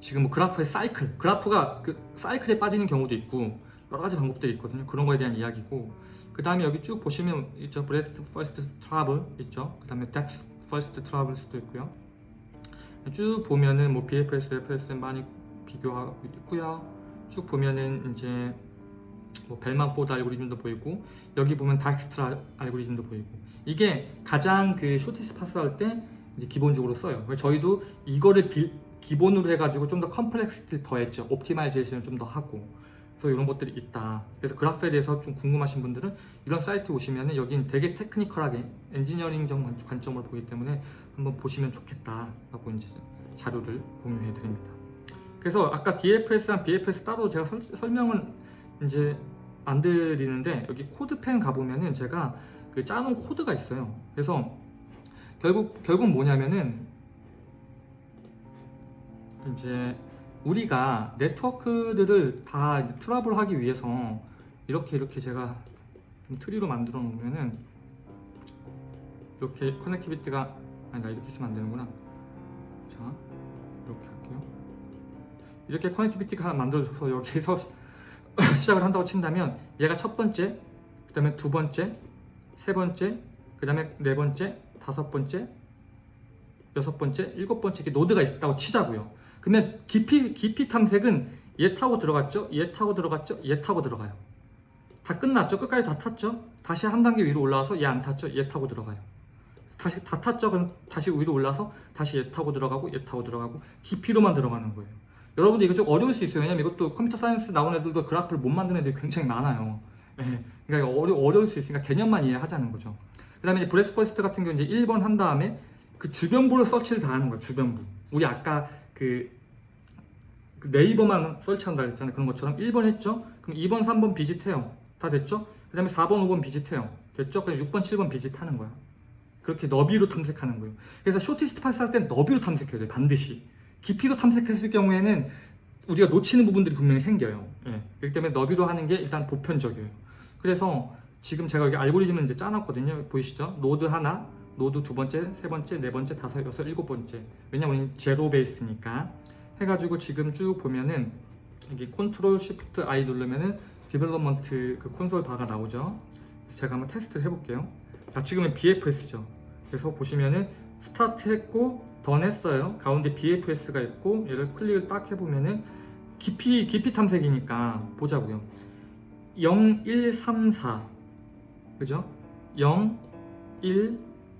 지금 뭐 그래프의 사이클, 그래프가 그 사이클에 빠지는 경우도 있고 여러 가지 방법들이 있거든요. 그런 거에 대한 이야기고 그 다음에 여기 쭉 보시면 있죠. breadth first traverse 있죠. 그 다음에 depth first traverse도 있고요. 쭉 보면은 뭐 BFS, DFS 많이 비교하고 있고요. 쭉 보면은 이제 뭐 벨만 포드 알고리즘도 보이고 여기 보면 다익스트라 알고리즘도 보이고 이게 가장 그 shortest path 할 때 기본적으로 써요. 저희도 이거를 비- 기본으로 해가지고 좀 더 complexity를 더했죠. optimization을 좀 더 하고 그래서 이런 것들이 있다. 그래서 그래프에 대해서 좀 궁금하신 분들은 이런 사이트 오시면은 여긴 되게 technical하게 엔지니어링적 관- 관점으로 보기 때문에 한번 보시면 좋겠다 라고 이제 자료를 공유해 드립니다. 그래서 아까 DFS랑 BFS 따로 제가 설, 설명은 이제 안 드리는데 여기 CodePen 가보면은 제가 그 짜놓은 코드가 있어요. 그래서 결국 결국 뭐냐면은 이제 우리가 네트워크들을 다 이제 traverse 하기 위해서 이렇게 이렇게 제가 좀 트리로 만들어 놓으면은 이렇게 connectivity가 아니 나 이렇게 쓰면 안 되는구나. 자 이렇게 할게요. 이렇게 connectivity가 만들어져서 여기서 시작을 한다고 친다면 얘가 첫 번째, 그 다음에 두 번째, 세 번째, 그 다음에 네 번째, 다섯 번째, 여섯 번째, 일곱 번째 이렇게 노드가 있다고 치자고요. 그러면 깊이 깊이 탐색은 얘 타고 들어갔죠, 얘 타고 들어갔죠, 얘 타고 들어가요. 다 끝났죠, 끝까지 다 탔죠. 다시 한 단계 위로 올라와서 얘 안 탔죠, 얘 타고 들어가요. 다시 다 탔죠, 그럼 다시 위로 올라서 다시 얘 타고 들어가고 얘 타고 들어가고 깊이로만 들어가는 거예요. 여러분들 이거 좀 어려울 수 있어요. 왜냐면 이것도 computer science 나온 애들도 그래프를 못 만드는 애들이 굉장히 많아요. 예. 그러니까 어려, 어려울 수 있으니까 개념만 이해하자는 거죠. 그 다음에 breadth first 같은 경우는 이제 1번 한 다음에 그 주변부를 서치를 다 하는 거예요. 주변부. 우리 아까 그, 그 neighbor만 search한다 그랬잖아요. 그런 것처럼 1번 했죠? 그럼 2번, 3번 visit해요. 다 됐죠? 그 다음에 4번, 5번 visit해요. 됐죠? 그럼 6번, 7번 visit하는 거야. 그렇게 너비로 탐색하는 거예요. 그래서 shortest path 할 땐 너비로 탐색해야 돼요. 반드시. 깊이로 탐색했을 경우에는 우리가 놓치는 부분들이 분명히 생겨요. 예. 그렇기 때문에 너비로 하는 게 일단 보편적이에요. 그래서 지금 제가 여기 알고리즘을 이제 짜놨거든요. 보이시죠? 노드 하나, 노드 두 번째, 세 번째, 네 번째, 다섯, 여섯, 일곱 번째. 왜냐면 zero base니까. 해가지고 지금 쭉 보면은 여기 control shift I 누르면은 development 그 콘솔 바가 나오죠. 제가 한번 테스트를 해볼게요. 자, 지금은 BFS죠. 그래서 보시면은 스타트 했고 던 했어요. 가운데 BFS가 있고 얘를 클릭을 딱 해보면은 깊이 깊이 탐색이니까 보자고요. 0, 1, 3, 4 그죠? 0, 1,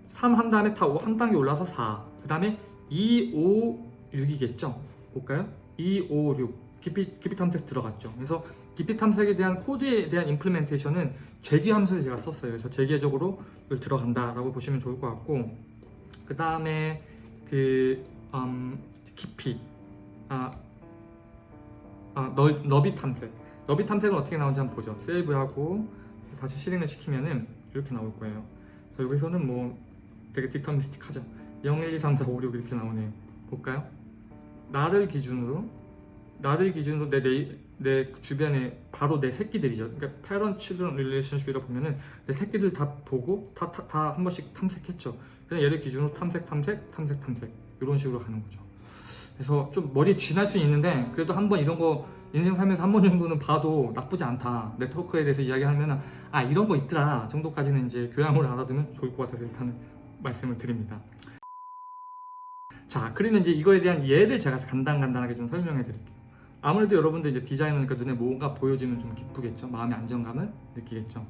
3 한 다음에 다 한 단계 올라서 4. 그 다음에 2, 5, 6이겠죠? 볼까요? 2, 5, 6 깊이 깊이 탐색 들어갔죠. 그래서 깊이 탐색에 대한 코드에 대한 임플멘테이션은 제기 함수를 제가 썼어요. 그래서 제기적으로 이걸 들어간다 라고 보시면 좋을 것 같고 그 다음에 그 음, 깊이. 아, 아 너, 너비 탐색 너비 탐색은 어떻게 나오는지 한번 보죠. 세이브하고 다시 실행을 시키면은 이렇게 나올 거예요. 그래서 여기서는 뭐 되게 디터미스틱하죠. 0, 1, 2, 3, 4, 5, 6 이렇게 나오네요 볼까요? 나를 기준으로 나를 기준으로 내, 내, 내 주변에 바로 내 새끼들이죠. 그러니까 parent children relationship이라 보면은 내 새끼들 다 보고 다다한 번씩 탐색했죠 그냥 얘를 기준으로 탐색 탐색 탐색 탐색. 이런 식으로 가는 거죠. 그래서 좀 머리에 쥐날 수 있는데 그래도 한번 이런 거 인생 살면서 한 번 정도는 봐도 나쁘지 않다. 네트워크에 대해서 이야기하면 아 이런 거 있더라. 정도까지는 이제 교양으로 알아두면 좋을 것 같아서 일단은 말씀을 드립니다. 자 그러면 이제 이거에 대한 예를 제가 간단간단하게 좀 설명해 드릴게요. 아무래도 여러분들 이제 디자이너니까 눈에 뭔가 보여지면 좀 기쁘겠죠? 마음의 안정감을 느끼겠죠?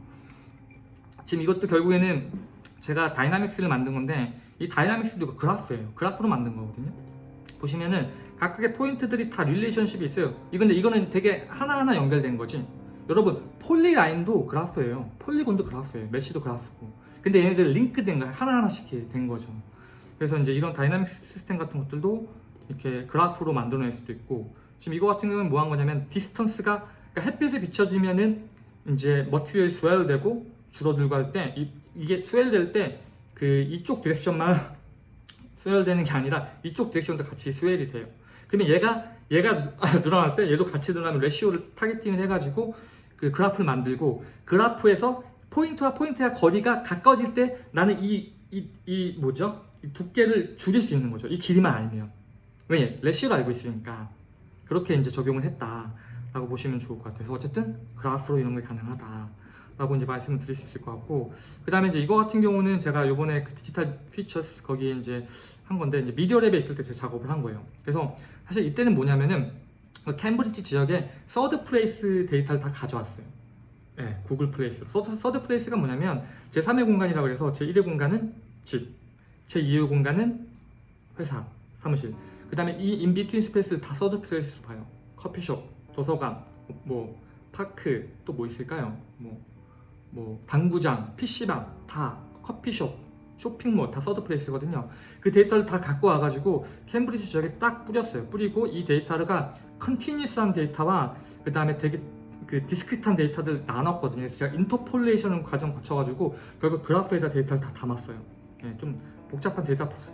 지금 이것도 결국에는 제가 dynamics를 만든 건데 이 dynamics도 그래프예요. 그래프로 만든 거거든요. 보시면은 각각의 포인트들이 다 relationship이 있어요. 이건데 이거는 되게 하나하나 연결된 거지. 여러분 polyline도 그래프예요. polygon도 그래프예요. mesh도 그래프고. 근데 얘네들 링크된 거 하나하나씩 된 거죠. 그래서 이제 이런 dynamic system 같은 것들도 이렇게 그래프로 만들어낼 수도 있고. 지금 이거 같은 경우는 뭐 한 거냐면 distance가 그러니까 햇빛에 비춰지면은 이제 material이 swell 되고 줄어들고 할 때 이 게 swell 될 때 그 이쪽 direction만 swell 되는 게 아니라 이쪽 direction도 같이 swell이 돼요. 그러면 얘가 얘가 늘어날 때 얘도 같이 늘어나면 ratio를 targeting을 해가지고 그 그래프를 만들고 그래프에서 포인트와 포인트의 거리가 가까워질 때 나는 이 이 이 뭐죠? 이 두께를 줄일 수 있는 거죠. 이 길이만 알면 왜 ratio를 알고 있으니까 그렇게 이제 적용을 했다라고 보시면 좋을 것 같아서 어쨌든 그래프로 이런 게 가능하다 라고 이제 말씀을 드릴 수 있을 것 같고 그 다음에 이제 이거 같은 경우는 제가 요번에 그 Digital Futures 거기에 이제 한 건데 이제 Media Lab에 있을 때 제가 작업을 한 거예요. 그래서 사실 이때는 뭐냐면은 그 캠브리지 지역에 third place 데이터를 다 가져왔어요. 네, Google Place. third, third place가 뭐냐면 제 3의 공간이라고 해서 제 1의 공간은 집, 제 2의 공간은 회사, 사무실. 그 다음에 이 in-between space를 다 third place로 봐요. 커피숍, 도서관, 뭐 park, 또 뭐 있을까요? 뭐, 뭐 당구장, PC방 다 커피숍, 쇼핑몰 다 third place거든요. 그 데이터를 다 갖고 와가지고 캠브리지 지역에 딱 뿌렸어요. 뿌리고 이 데이터가 continuous한 데이터와 그 다음에 되게 그 discrete한 데이터들 나눴거든요. 그래서 제가 interpolation 과정 거쳐가지고 결국 그래프에다 데이터를 다 담았어요. 예, 좀 복잡한 데이터 프로세-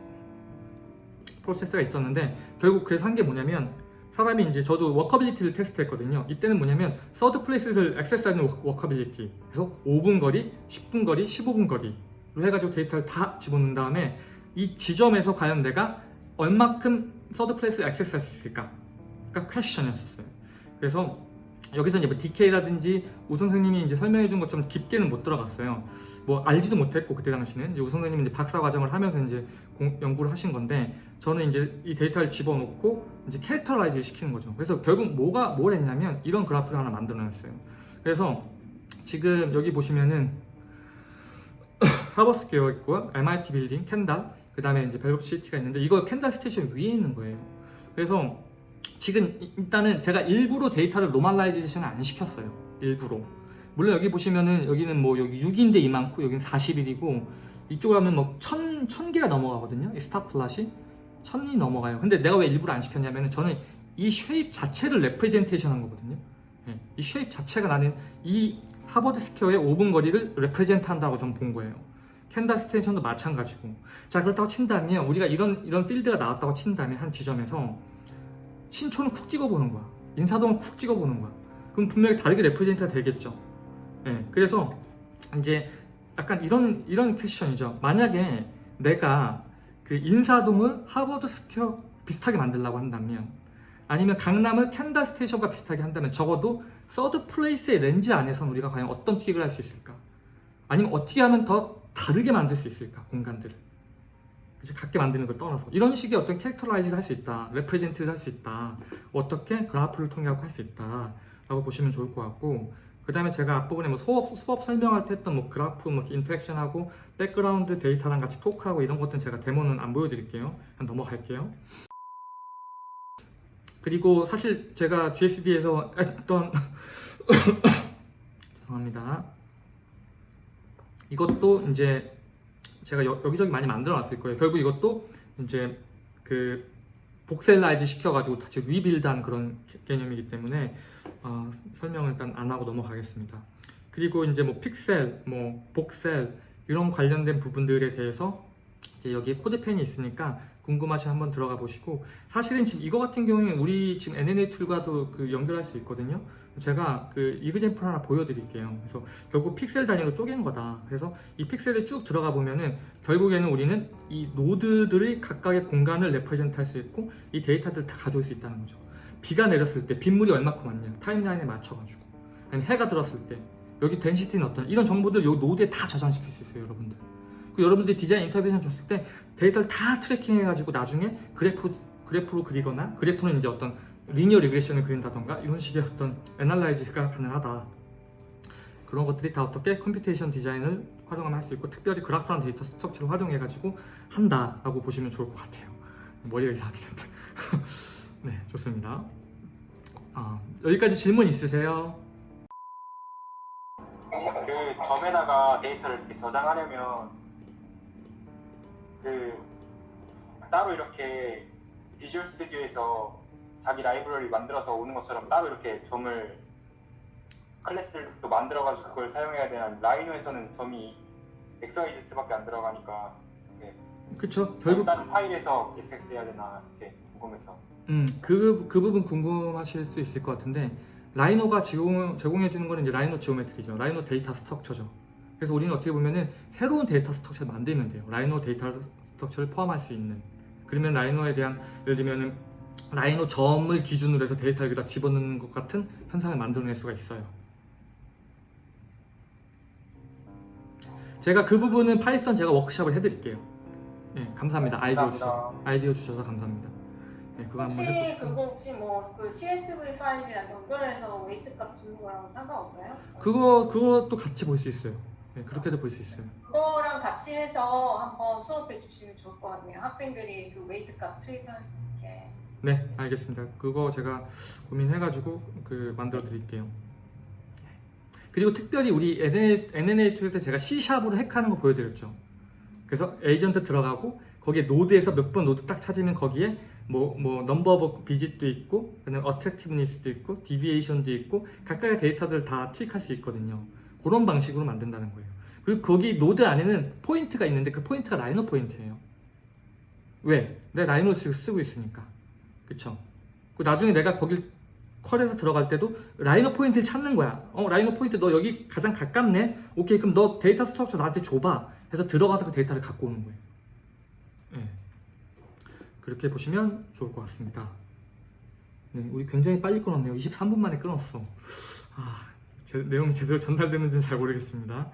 프로세스가 있었는데 결국 그래서 한 게 뭐냐면 사람이 이제 저도 walkability를 테스트했거든요. 이때는 뭐냐면 third place를 access하는 wa- walkability 그래서 5분 거리, 10분 거리, 15분 거리로 해가지고 데이터를 다 집어넣은 다음에 이 지점에서 과연 내가 얼마큼 third place를 access할 수 있을까? 가 question이었었어요. 그래서 여기서 이제 뭐 decay라든지 우 선생님이 이제 설명해 준 것처럼 깊게는 못 들어갔어요. 뭐 알지도 못했고 그때 당시는 이제 우 선생님이 이제 박사 과정을 하면서 이제 공- 연구를 하신 건데 저는 이제 이 데이터를 집어넣고 이제 characterize 시키는 거죠. 그래서 결국 뭐가 뭘 했냐면 이런 그래프를 하나 만들어냈어요. 그래서 지금 여기 보시면은 하버드 스퀘어 있고요, MIT 빌딩, 캔달, 그 다음에 이제 벨롭 시티가 있는데 이거 캔달 스테이션 위에 있는 거예요. 그래서 지금 이- 일단은 제가 일부러 데이터를 normalization 안 시켰어요. 일부러. 물론 여기 보시면은 여기는 뭐 여기 6인데 이만큼 여기는 41이고 이쪽으로 하면 뭐 1000, 1000개가 넘어가거든요. 이 star plot이 1000이 넘어가요. 근데 내가 왜 일부러 안 시켰냐면은 저는 이 shape 자체를 representation 한 거거든요. 예, 이 shape 자체가 나는 이 하버드 스퀘어의 5분 거리를 represent 한다고 좀 본 거예요. 캔달 스테이션도 마찬가지고. 자, 그렇다고 친다면 우리가 이런 이런 필드가 나왔다고 친다면 한 지점에서 신촌을 쿡 찍어보는 거야. 인사동을 쿡 찍어보는 거야. 그럼 분명히 다르게 represent가 되겠죠. 예, 그래서 이제 약간 이런 이런 퀘션이죠. 만약에 내가 그 인사동을 하버드 스퀘어 비슷하게 만들려고 한다면 아니면 강남을 캔달 스테이션과 비슷하게 한다면 적어도 third place의 렌즈 안에선 우리가 과연 어떤 pick을 할수 있을까? 아니면 어떻게 하면 더 다르게 만들 수 있을까? 공간들을. 그치, 같게 만드는 걸 떠나서 이런 식의 어떤 characterize를 할 수 있다, represent를 할 수 있다, 어떻게 그래프를 통해 할수 있다 라고 보시면 좋을 것 같고 그 다음에 제가 앞부분에 뭐 수업, 수업 설명할 때 했던 뭐 그래프, 뭐 interaction하고 백그라운드 데이터랑 같이 talk하고 이런 것들은 제가 데모는 안 보여드릴게요. 그냥 넘어갈게요. 그리고 사실 제가 GSD에서 했던 죄송합니다. 이것도 이제 제가 여, 기저기 많이 만들어 놨을 거예요. 결국 이것도 이제 그 voxelize 시켜가지고 다시 rebuild한 그런 개- 개념이기 때문에 어, 설명을 일단 안 하고 넘어가겠습니다. 그리고 이제 뭐 픽셀, 뭐 voxel 이런 관련된 부분들에 대해서 이제 여기 CodePen이 있으니까 궁금하시면 한번 들어가 보시고 사실은 지금 이거 같은 경우에 우리 지금 NNA tool과도 그 연결할 수 있거든요. 제가 그 example 하나 보여드릴게요. 그래서 결국 픽셀 단위로 쪼갠 거다. 그래서 이 픽셀을 쭉 들어가 보면은 결국에는 우리는 이 노드들의 각각의 공간을 represent 할 수 있고 이 데이터들을 다 가져올 수 있다는 거죠. 비가 내렸을 때 빗물이 얼마큼 왔냐 timeline에 맞춰가지고 아니 해가 들었을 때 여기 density는 어떤 이런 정보들 요 노드에 다 저장시킬 수 있어요 여러분들 그 여러분들 디자인 인터뷰에서 줬을 때 데이터를 다 tracking 해가지고 나중에 그래프, 그래프로 그리거나 그래프는 이제 어떤 linear regression을 그린다던가 이런 식의 어떤 analyze가 가능하다. 그런 것들이 다 어떻게 computation 디자인을 활용하면 할 수 있고 특별히 그래프란 data structure를 활용해 가지고 한다 라고 보시면 좋을 것 같아요. 머리가 이상하게 된다 네 좋습니다. 아, 여기까지 질문 있으세요? 그 점에다가 데이터를 이렇게 저장하려면 그 따로 이렇게 Visual Studio에서 자기 라이브러리 만들어서 오는 것처럼 따로 이렇게 점을 class를 또 만들어가지고 그걸 사용해야 되는 Rhino에서는 점이 XYZ밖에 안 들어가니까 그쵸 결국 다른 파일에서 access 해야 되나 이렇게 궁금해서 음, 그, 그 부분 궁금하실 수 있을 것 같은데 Rhino가 제공, 제공해 주는 거는 이제 Rhino geometry죠. Rhino data structure죠. 그래서 우리는 어떻게 보면은 새로운 data structure를 만들면 돼요. Rhino data structure를 포함할 수 있는. 그러면 Rhino에 대한 예를 들면은 Rhino 점을 기준으로 해서 데이터를 여기다 집어넣는 것 같은 현상을 만들어낼 수가 있어요. 제가 그 부분은 Python 제가 워크숍을 해드릴게요. 예, 감사합니다. 아이디어 감사합니다. 주셔서 아이디어 주셔서 감사합니다. 네, 그거 한번 혹시 해보시고. 그거 혹시 뭐 그 CSV 파일이랑 연결해서 weight 값 주는 거랑 상관없나요? 그거 그것도 같이 볼 수 있어요. 네, 그렇게도 볼 수 있어요. 그거랑 같이 해서 한번 수업해 주시면 좋을 것 같네요. 학생들이 그 weight 값 tweak할 수 있게. 네, 알겠습니다. 그거 제가 고민해가지고 그 만들어 드릴게요. 그리고 특별히 우리 NNA tool 때 제가 C 샵으로 핵하는 거 보여드렸죠. 그래서 에이전트 들어가고 거기에 노드에서 몇 번 노드 딱 찾으면 거기에 뭐, 뭐, number of visit도 있고, 그다음에 attractiveness도 있고, deviation도 있고, 각각의 데이터들을 다 투입할 수 있거든요. 그런 방식으로 만든다는 거예요. 그리고 거기 노드 안에는 포인트가 있는데 그 포인트가 Rhino 포인트예요. 왜? 내가 Rhino 쓰고 있으니까. 그쵸? 그 나중에 내가 거기 컬에서 들어갈 때도 Rhino 포인트를 찾는 거야. 어, Rhino 포인트 너 여기 가장 가깝네? 오케이, 그럼 너 data structure 나한테 줘봐. 해서 들어가서 그 데이터를 갖고 오는 거예요. 예. 그렇게 보시면 좋을 것 같습니다. 네, 우리 굉장히 빨리 끊었네요. 23분 만에 끊었어. 아, 제, 내용이 제대로 전달되는지는 잘 모르겠습니다.